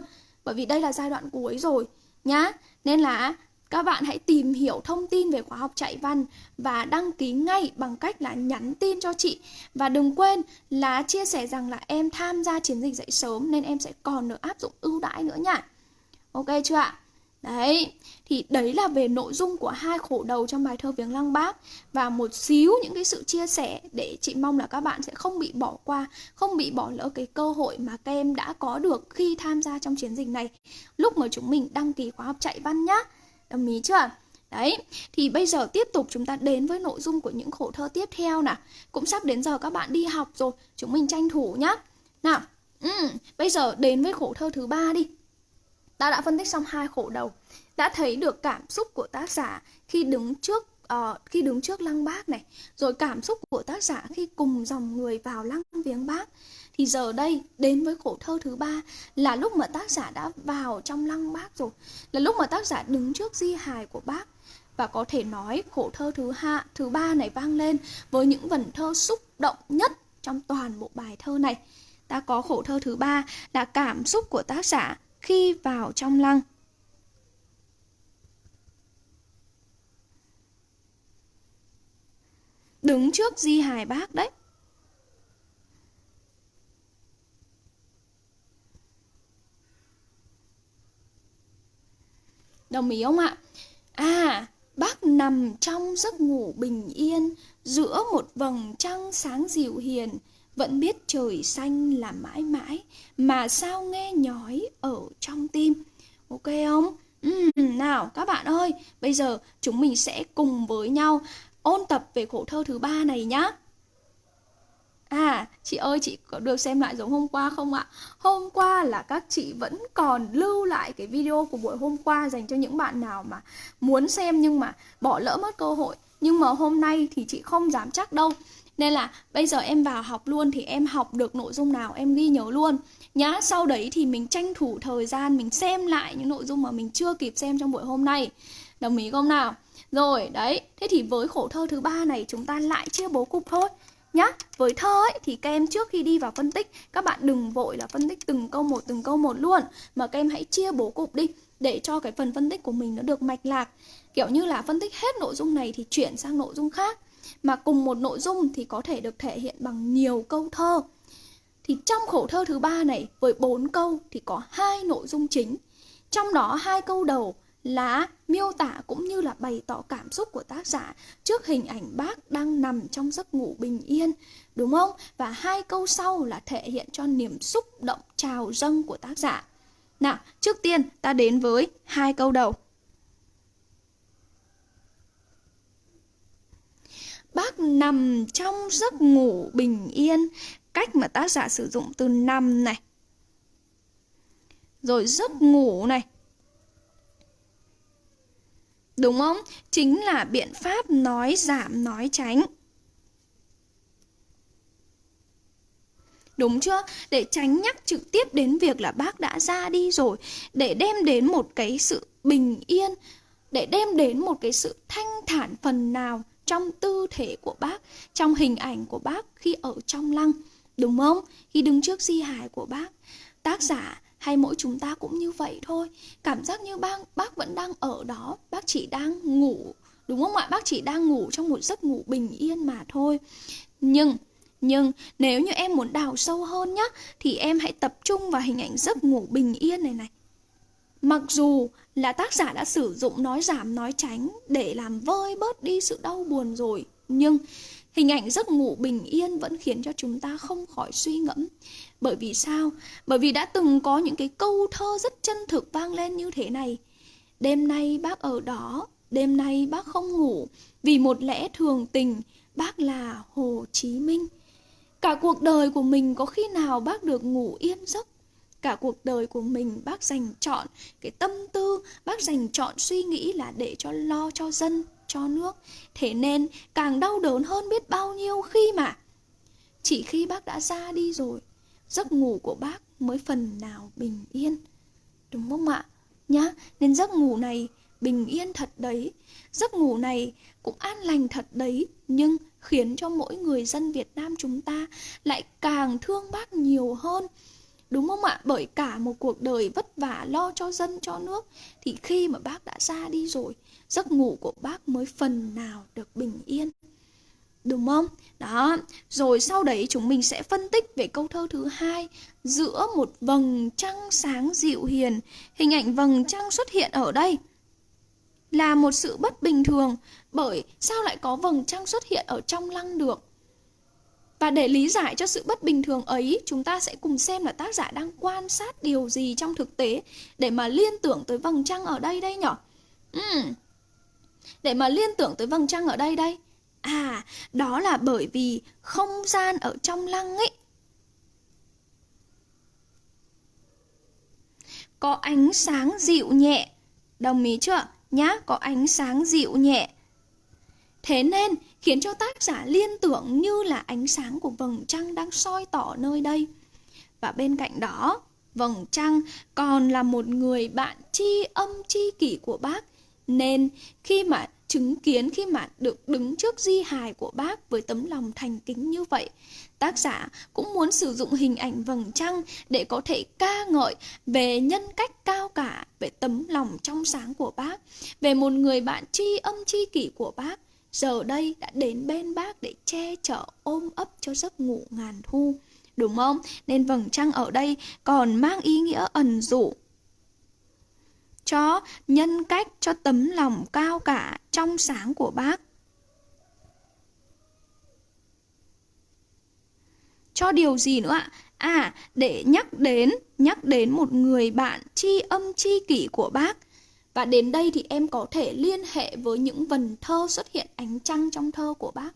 bởi vì đây là giai đoạn cuối rồi, nhá. Nên là các bạn hãy tìm hiểu thông tin về khóa học chạy văn và đăng ký ngay bằng cách là nhắn tin cho chị. Và đừng quên là chia sẻ rằng là em tham gia chiến dịch dậy sớm nên em sẽ còn được áp dụng ưu đãi nữa nha. Ok chưa ạ? Đấy, thì đấy là về nội dung của hai khổ đầu trong bài thơ Viếng Lăng Bác và một xíu những cái sự chia sẻ để chị mong là các bạn sẽ không bị bỏ qua, không bị bỏ lỡ cái cơ hội mà các em đã có được khi tham gia trong chiến dịch này lúc mà chúng mình đăng ký khóa học chạy văn nhá. Đồng ý chưa? Đấy, thì bây giờ tiếp tục chúng ta đến với nội dung của những khổ thơ tiếp theo nè Cũng sắp đến giờ các bạn đi học rồi, chúng mình tranh thủ nhá. Nào, ừ, bây giờ đến với khổ thơ thứ ba đi. Ta đã phân tích xong hai khổ đầu, đã thấy được cảm xúc của tác giả khi đứng trước uh, khi đứng trước lăng bác này, rồi cảm xúc của tác giả khi cùng dòng người vào lăng viếng bác. Thì giờ đây đến với khổ thơ thứ ba là lúc mà tác giả đã vào trong lăng bác rồi, là lúc mà tác giả đứng trước di hài của bác và có thể nói khổ thơ thứ hạ thứ ba này vang lên với những vần thơ xúc động nhất trong toàn bộ bài thơ này. Ta có khổ thơ thứ ba là cảm xúc của tác giả khi vào trong lăng. Đứng trước di hài bác đấy. Đồng ý không ạ? À, bác nằm trong giấc ngủ bình yên giữa một vầng trăng sáng dịu hiền vẫn biết trời xanh là mãi mãi mà sao nghe nhói ở trong tim ok không ừ, nào các bạn ơi bây giờ chúng mình sẽ cùng với nhau ôn tập về khổ thơ thứ ba này nhá À, chị ơi, chị có được xem lại giống hôm qua không ạ? Hôm qua là các chị vẫn còn lưu lại cái video của buổi hôm qua dành cho những bạn nào mà muốn xem nhưng mà bỏ lỡ mất cơ hội. Nhưng mà hôm nay thì chị không dám chắc đâu nên là bây giờ em vào học luôn thì em học được nội dung nào em ghi nhớ luôn nhá. Sau đấy thì mình tranh thủ thời gian mình xem lại những nội dung mà mình chưa kịp xem trong buổi hôm nay. Đồng ý không nào? Rồi, đấy. Thế thì với khổ thơ thứ ba này chúng ta lại chia bố cục thôi nhá. Với thơ ấy thì các em trước khi đi vào phân tích các bạn đừng vội là phân tích từng câu một từng câu một luôn mà các em hãy chia bố cục đi để cho cái phần phân tích của mình nó được mạch lạc. Kiểu như là phân tích hết nội dung này thì chuyển sang nội dung khác. Mà cùng một nội dung thì có thể được thể hiện bằng nhiều câu thơ. Thì trong khổ thơ thứ ba này với bốn câu thì có hai nội dung chính. Trong đó hai câu đầu là miêu tả cũng như là bày tỏ cảm xúc của tác giả trước hình ảnh bác đang nằm trong giấc ngủ bình yên, đúng không? Và hai câu sau là thể hiện cho niềm xúc động trào dâng của tác giả. Nào, trước tiên ta đến với hai câu đầu. Bác nằm trong giấc ngủ bình yên, cách mà tác giả sử dụng từ nằm này. Rồi giấc ngủ này, Đúng không? Chính là biện pháp nói giảm nói tránh. Đúng chưa? Để tránh nhắc trực tiếp đến việc là bác đã ra đi rồi Để đem đến một cái sự bình yên Để đem đến một cái sự thanh thản phần nào trong tư thể của bác, Trong hình ảnh của bác khi ở trong lăng, Đúng không? Khi đứng trước di hài của bác. Tác giả hay mỗi chúng ta cũng như vậy thôi. Cảm giác như bác bác vẫn đang ở đó. Bác chỉ đang ngủ, đúng không ạ? Bác chỉ đang ngủ trong một giấc ngủ bình yên mà thôi. Nhưng nhưng nếu như em muốn đào sâu hơn nhá, thì em hãy tập trung vào hình ảnh giấc ngủ bình yên này này. Mặc dù là tác giả đã sử dụng nói giảm nói tránh để làm vơi bớt đi sự đau buồn rồi nhưng Hình ảnh giấc ngủ bình yên vẫn khiến cho chúng ta không khỏi suy ngẫm. Bởi vì sao? Bởi vì đã từng có những cái câu thơ rất chân thực vang lên như thế này. Đêm nay bác ở đó, đêm nay bác không ngủ, vì một lẽ thường tình, bác là Hồ Chí Minh. Cả cuộc đời của mình có khi nào bác được ngủ yên giấc? Cả cuộc đời của mình bác dành chọn cái tâm tư, bác dành chọn suy nghĩ là để cho lo cho dân, cho nước. Thế nên càng đau đớn hơn biết bao nhiêu khi mà Chỉ khi bác đã ra đi rồi Giấc ngủ của bác mới phần nào bình yên. Đúng không ạ? Nhá, nên giấc ngủ này bình yên thật đấy. Giấc ngủ này cũng an lành thật đấy Nhưng khiến cho mỗi người dân Việt Nam chúng ta Lại càng thương bác nhiều hơn. Đúng không ạ? Bởi cả một cuộc đời vất vả lo cho dân cho nước Thì khi mà bác đã ra đi rồi Giấc ngủ của bác mới phần nào được bình yên Đúng không? Đó, rồi sau đấy chúng mình sẽ phân tích về câu thơ thứ hai Giữa một vầng trăng sáng dịu hiền Hình ảnh vầng trăng xuất hiện ở đây Là một sự bất bình thường Bởi sao lại có vầng trăng xuất hiện ở trong lăng được và để lý giải cho sự bất bình thường ấy, chúng ta sẽ cùng xem là tác giả đang quan sát điều gì trong thực tế để mà liên tưởng tới vầng trăng ở đây đây nhỉ? Uhm. Để mà liên tưởng tới vầng trăng ở đây đây. À, đó là bởi vì không gian ở trong lăng ấy có ánh sáng dịu nhẹ. Đồng ý chưa? Nhá, có ánh sáng dịu nhẹ. Thế nên khiến cho tác giả liên tưởng như là ánh sáng của vầng trăng đang soi tỏ nơi đây. Và bên cạnh đó, vầng trăng còn là một người bạn tri âm tri kỷ của bác. Nên khi mà chứng kiến khi mà được đứng trước di hài của bác với tấm lòng thành kính như vậy, tác giả cũng muốn sử dụng hình ảnh vầng trăng để có thể ca ngợi về nhân cách cao cả, về tấm lòng trong sáng của bác, về một người bạn tri âm tri kỷ của bác giờ đây đã đến bên bác để che chở ôm ấp cho giấc ngủ ngàn thu. Đúng không? Nên vầng trăng ở đây còn mang ý nghĩa ẩn dụ cho nhân cách, cho tấm lòng cao cả, trong sáng của bác. Cho điều gì nữa ạ? À, để nhắc đến, nhắc đến một người bạn tri âm tri kỷ của bác và đến đây thì em có thể liên hệ với những vần thơ xuất hiện ánh trăng trong thơ của bác.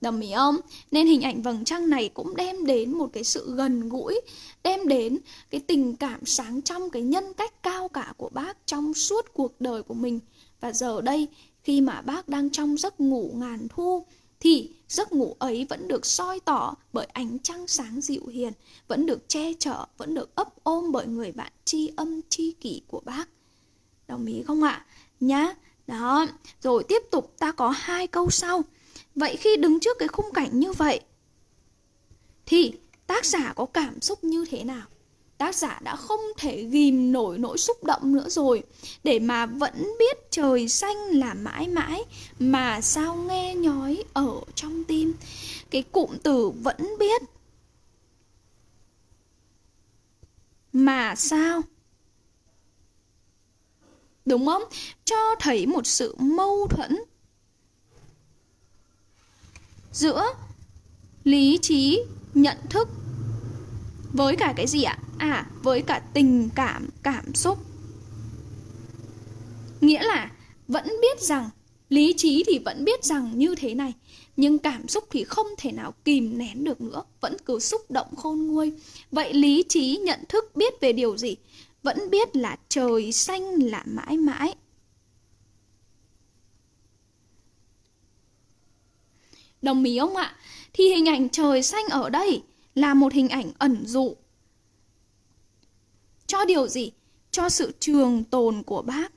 Đồng ý không? Nên hình ảnh vầng trăng này cũng đem đến một cái sự gần gũi, đem đến cái tình cảm sáng trong cái nhân cách cao cả của bác trong suốt cuộc đời của mình. Và giờ đây, khi mà bác đang trong giấc ngủ ngàn thu, thì giấc ngủ ấy vẫn được soi tỏ bởi ánh trăng sáng dịu hiền, vẫn được che chở, vẫn được ấp ôm bởi người bạn tri âm tri kỷ của bác. Đồng ý không ạ? Nhá. Đó, rồi tiếp tục ta có hai câu sau. Vậy khi đứng trước cái khung cảnh như vậy thì tác giả có cảm xúc như thế nào? tác giả đã không thể ghim nổi nỗi xúc động nữa rồi để mà vẫn biết trời xanh là mãi mãi mà sao nghe nhói ở trong tim cái cụm từ vẫn biết mà sao đúng không? Cho thấy một sự mâu thuẫn giữa lý trí, nhận thức với cả cái gì ạ? À với cả tình cảm cảm xúc. Nghĩa là vẫn biết rằng lý trí thì vẫn biết rằng như thế này, nhưng cảm xúc thì không thể nào kìm nén được nữa, vẫn cứ xúc động khôn nguôi. Vậy lý trí, nhận thức biết về điều gì? Vẫn biết là trời xanh là mãi mãi đồng ý không ạ thì hình ảnh trời xanh ở đây là một hình ảnh ẩn dụ cho điều gì? Cho sự trường tồn của bác.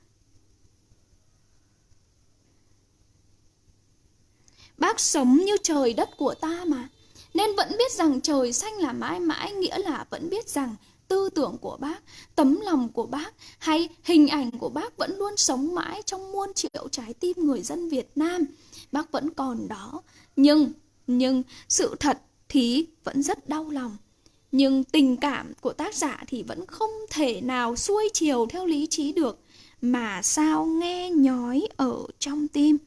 Bác sống như trời đất của ta mà. Nên vẫn biết rằng trời xanh là mãi mãi, nghĩa là vẫn biết rằng tư tưởng của bác, tấm lòng của bác hay hình ảnh của bác vẫn luôn sống mãi trong muôn triệu trái tim người dân Việt Nam. Bác vẫn còn đó. Nhưng, nhưng sự thật thì vẫn rất đau lòng nhưng tình cảm của tác giả thì vẫn không thể nào xuôi chiều theo lý trí được mà sao nghe nhói ở trong tim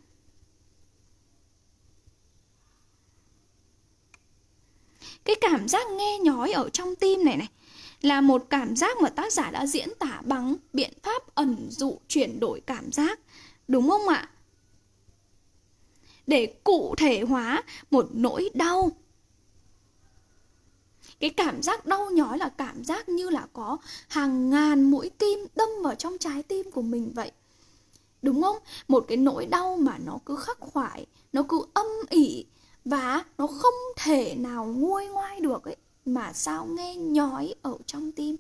cái cảm giác nghe nhói ở trong tim này này là một cảm giác mà tác giả đã diễn tả bằng biện pháp ẩn dụ chuyển đổi cảm giác, đúng không ạ? Để cụ thể hóa một nỗi đau. Cái cảm giác đau nhói là cảm giác như là có hàng ngàn mũi kim đâm vào trong trái tim của mình vậy. Đúng không? Một cái nỗi đau mà nó cứ khắc khoải, nó cứ âm ỉ và nó không thể nào nguôi ngoai được ấy mà sao nghe nhói ở trong tim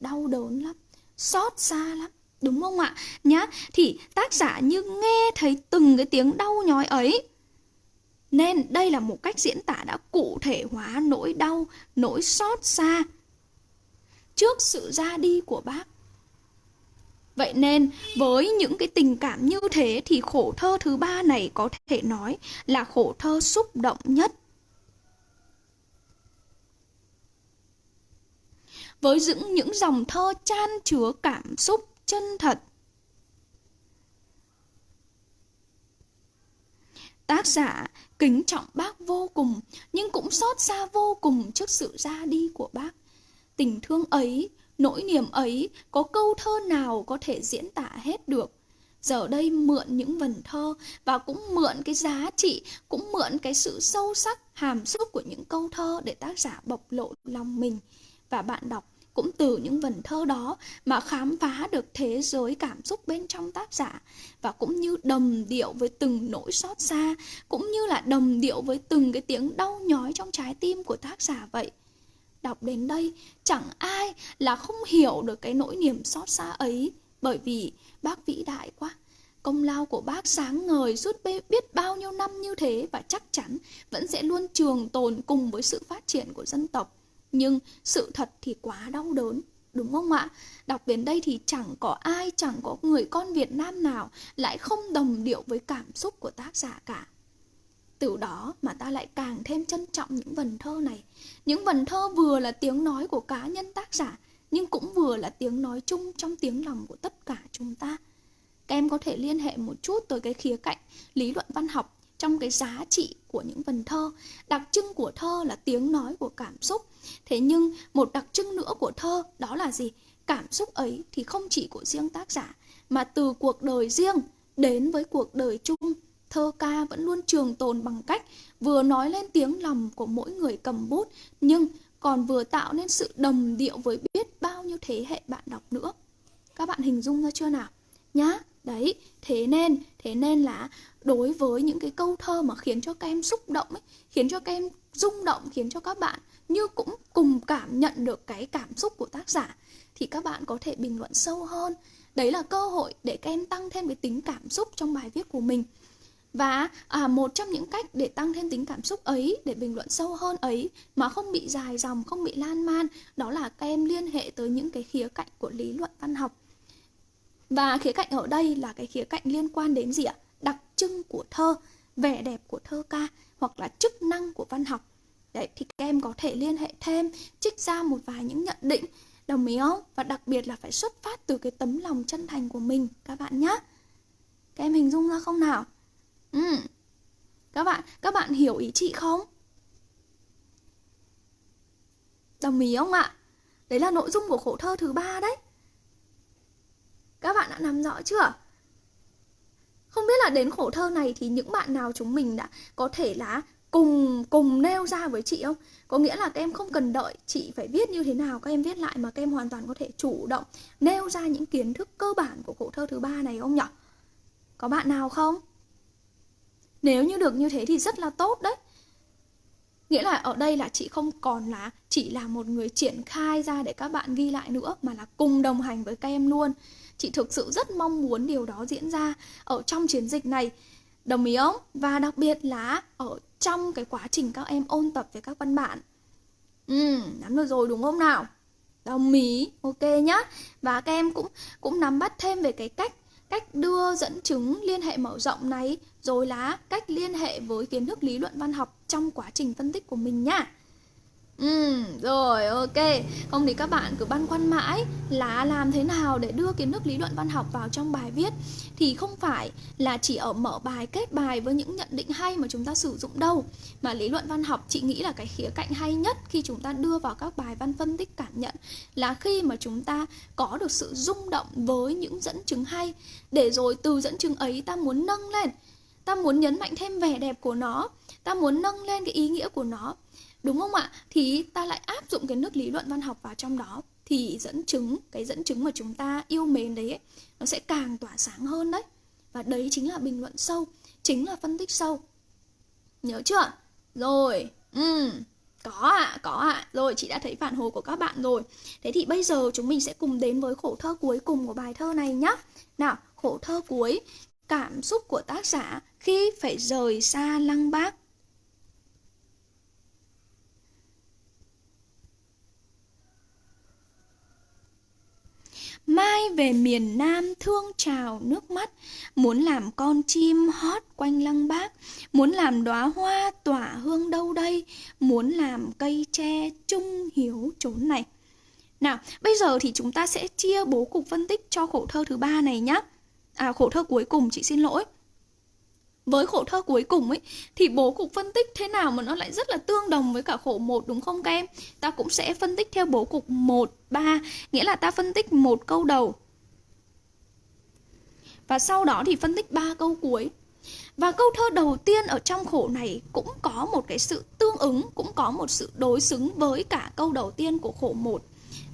đau đớn lắm xót xa lắm đúng không ạ nhá thì tác giả như nghe thấy từng cái tiếng đau nhói ấy nên đây là một cách diễn tả đã cụ thể hóa nỗi đau, nỗi xót xa trước sự ra đi của bác. Vậy nên với những cái tình cảm như thế thì khổ thơ thứ ba này có thể nói là khổ thơ xúc động nhất. Với những những dòng thơ chan chứa cảm xúc chân thật Tác giả kính trọng bác vô cùng, nhưng cũng xót xa vô cùng trước sự ra đi của bác. Tình thương ấy, nỗi niềm ấy, có câu thơ nào có thể diễn tả hết được. Giờ đây mượn những vần thơ và cũng mượn cái giá trị, cũng mượn cái sự sâu sắc, hàm xúc của những câu thơ để tác giả bộc lộ lòng mình. Và bạn đọc cũng từ những vần thơ đó mà khám phá được thế giới cảm xúc bên trong tác giả. Và cũng như đồng điệu với từng nỗi xót xa, cũng như là đồng điệu với từng cái tiếng đau nhói trong trái tim của tác giả vậy. Đọc đến đây, chẳng ai là không hiểu được cái nỗi niềm xót xa ấy. Bởi vì bác vĩ đại quá, công lao của bác sáng ngời suốt biết bao nhiêu năm như thế và chắc chắn vẫn sẽ luôn trường tồn cùng với sự phát triển của dân tộc nhưng sự thật thì quá đau đớn Đúng không ạ? Đọc đến đây thì chẳng có ai, chẳng có người con Việt Nam nào lại không đồng điệu với cảm xúc của tác giả cả. Từ đó mà ta lại càng thêm trân trọng những vần thơ này. Những vần thơ vừa là tiếng nói của cá nhân tác giả, nhưng cũng vừa là tiếng nói chung trong tiếng lòng của tất cả chúng ta. Các em có thể liên hệ một chút tới cái khía cạnh lý luận văn học trong cái giá trị của những vần thơ. Đặc trưng của thơ là tiếng nói của cảm xúc. Thế nhưng một đặc trưng nữa của thơ đó là gì? Cảm xúc ấy thì không chỉ của riêng tác giả mà từ cuộc đời riêng đến với cuộc đời chung. Thơ ca vẫn luôn trường tồn bằng cách vừa nói lên tiếng lòng của mỗi người cầm bút nhưng còn vừa tạo nên sự đồng điệu với biết bao nhiêu thế hệ bạn đọc nữa. Các bạn hình dung ra chưa nào? Nhá, Đấy, thế nên, thế nên là đối với những cái câu thơ mà khiến cho các em xúc động ấy, khiến cho các em rung động, khiến cho các bạn như cũng cùng cảm nhận được cái cảm xúc của tác giả thì các bạn có thể bình luận sâu hơn. Đấy là cơ hội để các em tăng thêm cái tính cảm xúc trong bài viết của mình. Và à, một trong những cách để tăng thêm tính cảm xúc ấy, để bình luận sâu hơn ấy mà không bị dài dòng, không bị lan man, đó là các em liên hệ tới những cái khía cạnh của lý luận văn học. Và khía cạnh ở đây là cái khía cạnh liên quan đến gì ạ? Đặc trưng của thơ, vẻ đẹp của thơ ca hoặc là chức năng của văn học. Đấy, thì các em có thể liên hệ thêm, trích ra một vài những nhận định, đồng ý không? Và đặc biệt là phải xuất phát từ cái tấm lòng chân thành của mình các bạn nhé. Các em hình dung ra không nào? Ừ. Các bạn, các bạn hiểu ý chị không? Đồng ý không ạ? Đấy là nội dung của khổ thơ thứ ba đấy. Các bạn đã nắm rõ chưa? Không biết là đến khổ thơ này thì những bạn nào chúng mình đã có thể là cùng cùng nêu ra với chị không? Có nghĩa là các em không cần đợi chị phải viết như thế nào, các em viết lại mà các em hoàn toàn có thể chủ động nêu ra những kiến thức cơ bản của khổ thơ thứ ba này không nhỉ? Có bạn nào không? Nếu như được như thế thì rất là tốt đấy. Nghĩa là ở đây là chị không còn là chỉ là một người triển khai ra để các bạn ghi lại nữa mà là cùng đồng hành với các em luôn. Chị thực sự rất mong muốn điều đó diễn ra ở trong chiến dịch này. Đồng ý không? Và đặc biệt là ở trong cái quá trình các em ôn tập với các văn bản. Ừ, nắm được rồi đúng không nào? Đồng ý, ok nhá. Và các em cũng cũng nắm bắt thêm về cái cách cách đưa dẫn chứng liên hệ mở rộng này rồi là cách liên hệ với kiến thức lý luận văn học trong quá trình phân tích của mình nhá. Ừ, rồi ok. Không thì các bạn cứ băn khoăn mãi là làm thế nào để đưa kiến thức lý luận văn học vào trong bài viết. Thì không phải là chỉ ở mở bài, kết bài với những nhận định hay mà chúng ta sử dụng đâu. Mà lý luận văn học chị nghĩ là cái khía cạnh hay nhất khi chúng ta đưa vào các bài văn phân tích cảm nhận Là khi mà chúng ta có được sự rung động với những dẫn chứng hay. Để rồi từ dẫn chứng ấy ta muốn nâng lên. Ta muốn nhấn mạnh thêm vẻ đẹp của nó Ta muốn nâng lên cái ý nghĩa của nó Đúng không ạ? Thì ta lại áp dụng cái nước lý luận văn học vào trong đó Thì dẫn chứng, cái dẫn chứng mà chúng ta yêu mến đấy ấy, Nó sẽ càng tỏa sáng hơn đấy Và đấy chính là bình luận sâu Chính là phân tích sâu Nhớ chưa? Rồi, ừ có ạ, à, có ạ. À. Rồi, chị đã thấy phản hồi của các bạn rồi. Thế thì bây giờ chúng mình sẽ cùng đến với khổ thơ cuối cùng của bài thơ này nhé. Nào, khổ thơ cuối. Cảm xúc của tác giả khi phải rời xa lăng bác. Mai về miền Nam thương trào nước mắt Muốn làm con chim hót quanh lăng bác Muốn làm đóa hoa tỏa hương đâu đây Muốn làm cây tre trung hiếu chốn này. Nào, bây giờ thì chúng ta sẽ chia bố cục phân tích cho khổ thơ thứ ba này nhé À, khổ thơ cuối cùng, chị xin lỗi với khổ thơ cuối cùng ấy thì bố cục phân tích thế nào mà nó lại rất là tương đồng với cả khổ một đúng không các em? Ta cũng sẽ phân tích theo bố cục 1 3, nghĩa là ta phân tích một câu đầu. Và sau đó thì phân tích ba câu cuối. Và câu thơ đầu tiên ở trong khổ này cũng có một cái sự tương ứng, cũng có một sự đối xứng với cả câu đầu tiên của khổ một.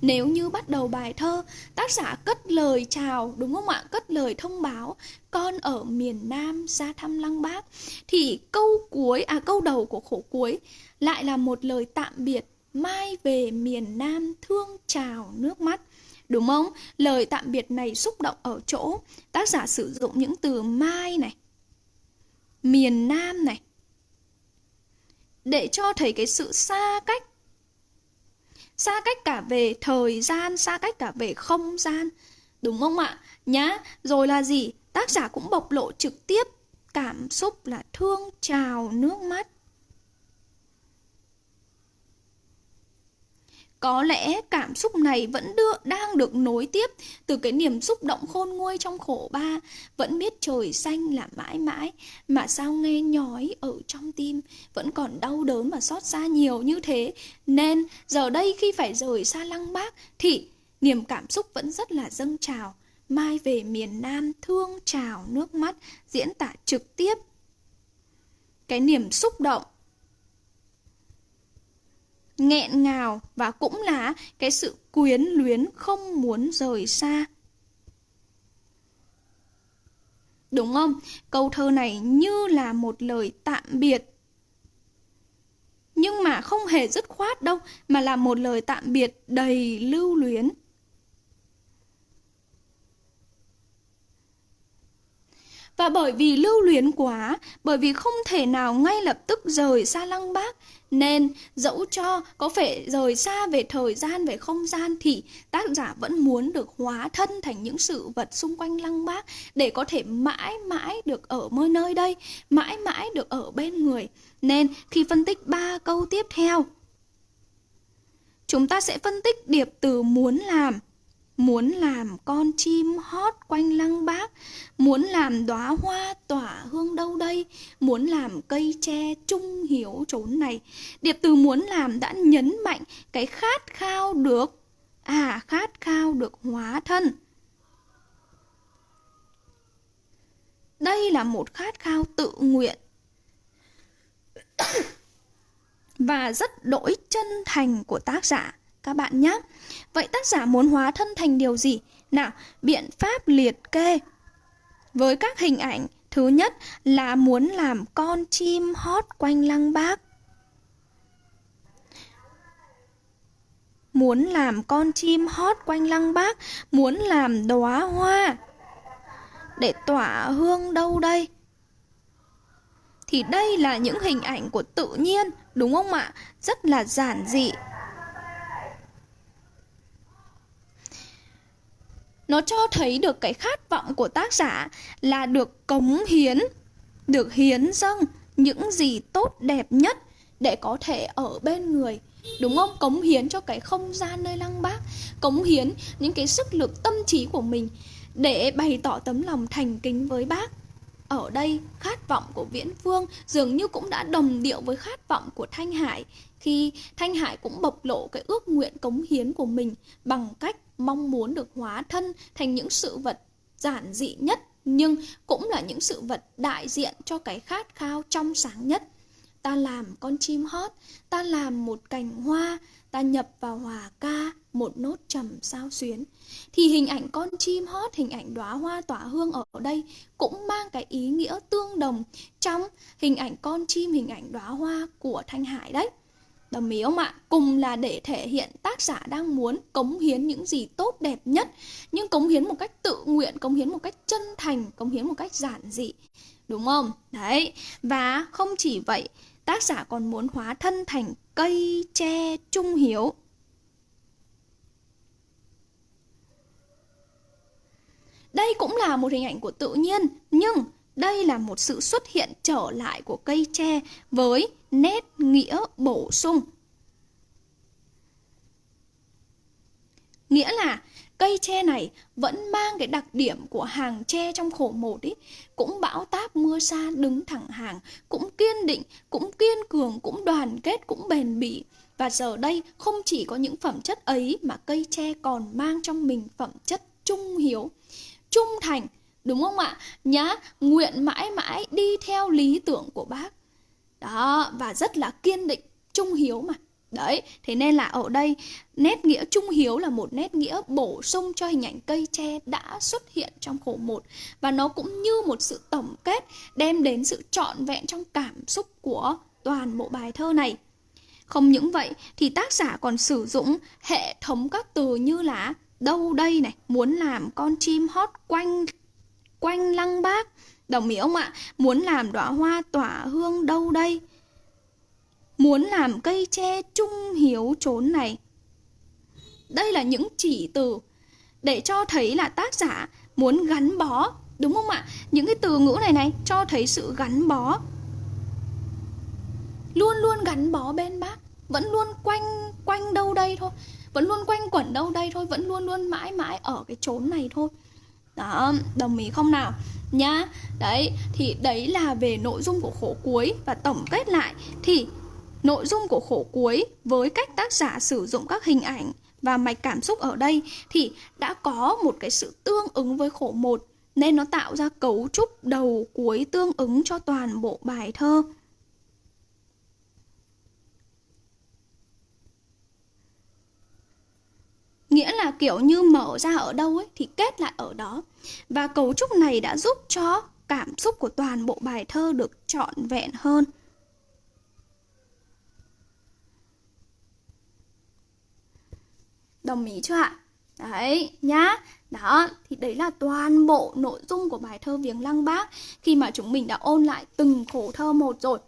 Nếu như bắt đầu bài thơ, tác giả cất lời chào, đúng không ạ? Cất lời thông báo, con ở miền Nam ra thăm Lăng Bác. Thì câu cuối, à câu đầu của khổ cuối lại là một lời tạm biệt, mai về miền Nam thương chào nước mắt. Đúng không? Lời tạm biệt này xúc động ở chỗ tác giả sử dụng những từ mai này, miền Nam này, để cho thấy cái sự xa cách xa cách cả về thời gian, xa cách cả về không gian. Đúng không ạ? Nhá, rồi là gì? Tác giả cũng bộc lộ trực tiếp cảm xúc là thương trào nước mắt. Có lẽ cảm xúc này vẫn đưa, đang được nối tiếp từ cái niềm xúc động khôn nguôi trong khổ ba, vẫn biết trời xanh là mãi mãi, mà sao nghe nhói ở trong tim, vẫn còn đau đớn và xót xa nhiều như thế. Nên giờ đây khi phải rời xa lăng bác thì niềm cảm xúc vẫn rất là dâng trào. Mai về miền Nam thương trào nước mắt, diễn tả trực tiếp cái niềm xúc động nghẹn ngào và cũng là cái sự quyến luyến không muốn rời xa. Đúng không? Câu thơ này như là một lời tạm biệt nhưng mà không hề dứt khoát đâu, mà là một lời tạm biệt đầy lưu luyến Và bởi vì lưu luyến quá, bởi vì không thể nào ngay lập tức rời xa Lăng Bác, nên dẫu cho có phải rời xa về thời gian, về không gian thì tác giả vẫn muốn được hóa thân thành những sự vật xung quanh Lăng Bác để có thể mãi mãi được ở mơ nơi đây, mãi mãi được ở bên người. Nên khi phân tích ba câu tiếp theo, chúng ta sẽ phân tích điệp từ muốn làm Muốn làm con chim hót quanh lăng bác, Muốn làm đóa hoa tỏa hương đâu đây, Muốn làm cây tre trung hiếu trốn này. Điệp từ muốn làm đã nhấn mạnh cái khát khao được À khát khao được hóa thân. Đây là một khát khao tự nguyện Và rất đổi chân thành của tác giả các bạn nhé. Vậy tác giả muốn hóa thân thành điều gì? Nào, biện pháp liệt kê. Với các hình ảnh, thứ nhất là muốn làm con chim hót quanh lăng bác. Muốn làm con chim hót quanh lăng bác, muốn làm đóa hoa để tỏa hương đâu đây? Thì đây là những hình ảnh của tự nhiên, đúng không ạ? Rất là giản dị, nó cho thấy được cái khát vọng của tác giả là được cống hiến, được hiến dâng những gì tốt đẹp nhất để có thể ở bên người. Đúng không? Cống hiến cho cái không gian nơi lăng bác, cống hiến những cái sức lực tâm trí của mình để bày tỏ tấm lòng thành kính với bác. Ở đây, khát vọng của viễn phương dường như cũng đã đồng điệu với khát vọng của thanh hải, khi thanh hải cũng bộc lộ cái ước nguyện cống hiến của mình bằng cách mong muốn được hóa thân thành những sự vật giản dị nhất nhưng cũng là những sự vật đại diện cho cái khát khao trong sáng nhất. Ta làm con chim hót, ta làm một cành hoa, ta nhập vào hòa ca một nốt trầm sao xuyến. Thì hình ảnh con chim hót, hình ảnh đóa hoa tỏa hương ở đây cũng mang cái ý nghĩa tương đồng trong hình ảnh con chim, hình ảnh đóa hoa của Thanh Hải đấy. Đồng ý không ạ? Cùng là để thể hiện tác giả đang muốn cống hiến những gì tốt đẹp nhất Nhưng cống hiến một cách tự nguyện, cống hiến một cách chân thành, cống hiến một cách giản dị Đúng không? Đấy, và không chỉ vậy Tác giả còn muốn hóa thân thành cây tre trung hiếu Đây cũng là một hình ảnh của tự nhiên Nhưng đây là một sự xuất hiện trở lại của cây tre với nét nghĩa bổ sung. Nghĩa là cây tre này vẫn mang cái đặc điểm của hàng tre trong khổ một ý, cũng bão táp mưa xa đứng thẳng hàng, cũng kiên định, cũng kiên cường, cũng đoàn kết, cũng bền bỉ. Và giờ đây không chỉ có những phẩm chất ấy mà cây tre còn mang trong mình phẩm chất trung hiếu, trung thành, đúng không ạ? Nhá, nguyện mãi mãi đi theo lý tưởng của bác. Đó, và rất là kiên định, trung hiếu mà. Đấy, thế nên là ở đây nét nghĩa trung hiếu là một nét nghĩa bổ sung cho hình ảnh cây tre đã xuất hiện trong khổ một và nó cũng như một sự tổng kết đem đến sự trọn vẹn trong cảm xúc của toàn bộ bài thơ này. Không những vậy thì tác giả còn sử dụng hệ thống các từ như là đâu đây này, muốn làm con chim hót quanh quanh lăng bác Đồng ý ông ạ? Muốn làm đóa hoa tỏa hương đâu đây? Muốn làm cây tre trung hiếu trốn này Đây là những chỉ từ Để cho thấy là tác giả muốn gắn bó, Đúng không ạ? Những cái từ ngữ này này cho thấy sự gắn bó Luôn luôn gắn bó bên bác Vẫn luôn quanh quanh đâu đây thôi Vẫn luôn quanh quẩn đâu đây thôi Vẫn luôn luôn mãi mãi ở cái chốn này thôi đó, đồng ý không nào? Nhá, đấy, thì đấy là về nội dung của khổ cuối Và tổng kết lại thì nội dung của khổ cuối với cách tác giả sử dụng các hình ảnh và mạch cảm xúc ở đây thì đã có một cái sự tương ứng với khổ một nên nó tạo ra cấu trúc đầu cuối tương ứng cho toàn bộ bài thơ. Nghĩa là kiểu như mở ra ở đâu ấy thì kết lại ở đó. Và cấu trúc này đã giúp cho cảm xúc của toàn bộ bài thơ được trọn vẹn hơn. Đồng ý chưa ạ? Đấy, nhá. Đó, thì đấy là toàn bộ nội dung của bài thơ Viếng Lăng Bác khi mà chúng mình đã ôn lại từng khổ thơ một rồi.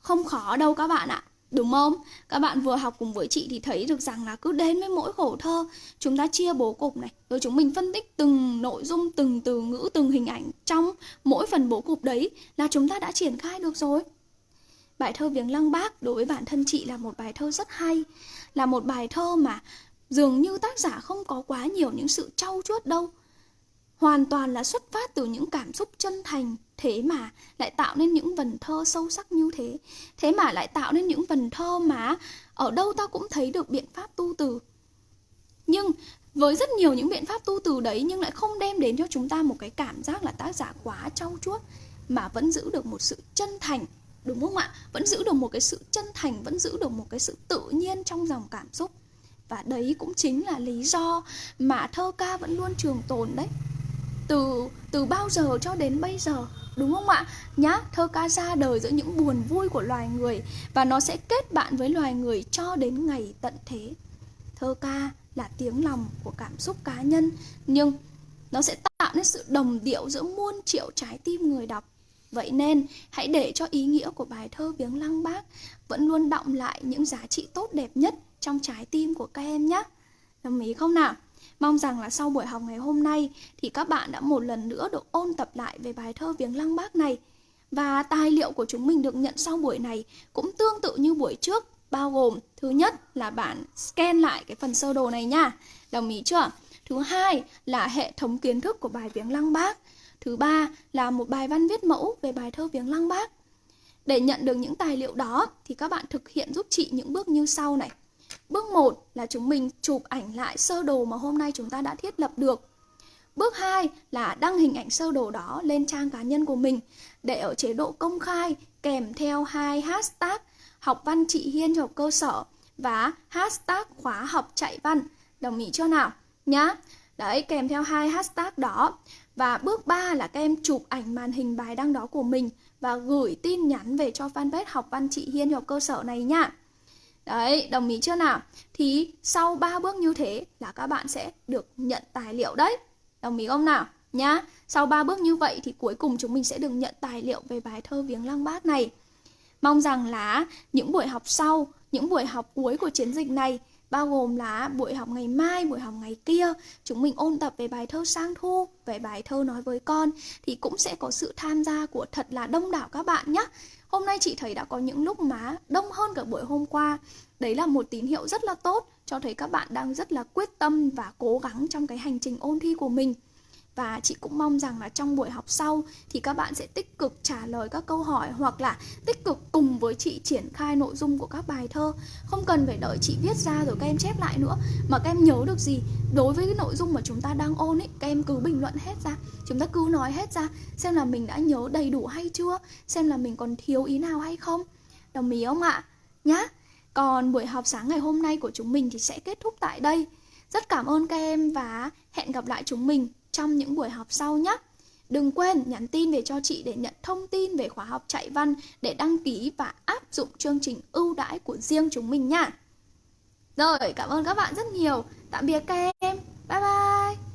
Không khó đâu các bạn ạ. Đúng không? Các bạn vừa học cùng với chị thì thấy được rằng là cứ đến với mỗi khổ thơ Chúng ta chia bố cục này Rồi chúng mình phân tích từng nội dung, từng từ ngữ, từng hình ảnh Trong mỗi phần bố cục đấy là chúng ta đã triển khai được rồi Bài thơ Viếng Lăng Bác đối với bản thân chị là một bài thơ rất hay Là một bài thơ mà dường như tác giả không có quá nhiều những sự trau chuốt đâu hoàn toàn là xuất phát từ những cảm xúc chân thành thế mà lại tạo nên những vần thơ sâu sắc như thế. Thế mà lại tạo nên những vần thơ mà ở đâu ta cũng thấy được biện pháp tu từ. Nhưng với rất nhiều những biện pháp tu từ đấy nhưng lại không đem đến cho chúng ta một cái cảm giác là tác giả quá trau chuốt, mà vẫn giữ được một sự chân thành, đúng không ạ? Vẫn giữ được một cái sự chân thành, vẫn giữ được một cái sự tự nhiên trong dòng cảm xúc. Và đấy cũng chính là lý do mà thơ ca vẫn luôn trường tồn đấy từ từ bao giờ cho đến bây giờ, đúng không ạ? Nhá, thơ ca ra đời giữa những buồn vui của loài người và nó sẽ kết bạn với loài người cho đến ngày tận thế. Thơ ca là tiếng lòng của cảm xúc cá nhân, nhưng nó sẽ tạo nên sự đồng điệu giữa muôn triệu trái tim người đọc. Vậy nên, hãy để cho ý nghĩa của bài thơ viếng lăng bác vẫn luôn động lại những giá trị tốt đẹp nhất trong trái tim của các em nhé. Đồng ý không nào? Mong rằng là sau buổi học ngày hôm nay thì các bạn đã một lần nữa được ôn tập lại về bài thơ Viếng Lăng Bác này. Và tài liệu của chúng mình được nhận sau buổi này cũng tương tự như buổi trước, bao gồm thứ nhất là bạn scan lại cái phần sơ đồ này nha. Đồng ý chưa? Thứ hai là hệ thống kiến thức của bài Viếng Lăng Bác. Thứ ba là một bài văn viết mẫu về bài thơ Viếng Lăng Bác. Để nhận được những tài liệu đó thì các bạn thực hiện giúp chị những bước như sau này. Bước 1 là chúng mình chụp ảnh lại sơ đồ mà hôm nay chúng ta đã thiết lập được. Bước 2 là đăng hình ảnh sơ đồ đó lên trang cá nhân của mình để ở chế độ công khai kèm theo hai hashtag học văn chị Hiên học cơ sở và hashtag khóa học chạy văn. Đồng ý chưa nào? Nhá. Đấy, kèm theo hai hashtag đó. Và bước 3 là các em chụp ảnh màn hình bài đăng đó của mình và gửi tin nhắn về cho fanpage học văn chị Hiên học cơ sở này nhá. Đấy, đồng ý chưa nào? Thì sau 3 bước như thế là các bạn sẽ được nhận tài liệu đấy. Đồng ý không nào? Nhá. Sau 3 bước như vậy thì cuối cùng chúng mình sẽ được nhận tài liệu về bài thơ Viếng Lăng Bác này. Mong rằng là những buổi học sau, những buổi học cuối của chiến dịch này bao gồm là buổi học ngày mai, buổi học ngày kia, chúng mình ôn tập về bài thơ Sang Thu, về bài thơ Nói với con thì cũng sẽ có sự tham gia của thật là đông đảo các bạn nhé. Hôm nay chị thấy đã có những lúc má đông hơn cả buổi hôm qua. Đấy là một tín hiệu rất là tốt, cho thấy các bạn đang rất là quyết tâm và cố gắng trong cái hành trình ôn thi của mình. Và chị cũng mong rằng là trong buổi học sau thì các bạn sẽ tích cực trả lời các câu hỏi hoặc là tích cực cùng với chị triển khai nội dung của các bài thơ. Không cần phải đợi chị viết ra rồi các em chép lại nữa mà các em nhớ được gì đối với cái nội dung mà chúng ta đang ôn ấy, các em cứ bình luận hết ra. Chúng ta cứ nói hết ra xem là mình đã nhớ đầy đủ hay chưa, xem là mình còn thiếu ý nào hay không. Đồng ý không ạ? Nhá. Còn buổi học sáng ngày hôm nay của chúng mình thì sẽ kết thúc tại đây. Rất cảm ơn các em và hẹn gặp lại chúng mình trong những buổi học sau nhé. Đừng quên nhắn tin về cho chị để nhận thông tin về khóa học chạy văn để đăng ký và áp dụng chương trình ưu đãi của riêng chúng mình nha. Rồi, cảm ơn các bạn rất nhiều. Tạm biệt các em. Bye bye.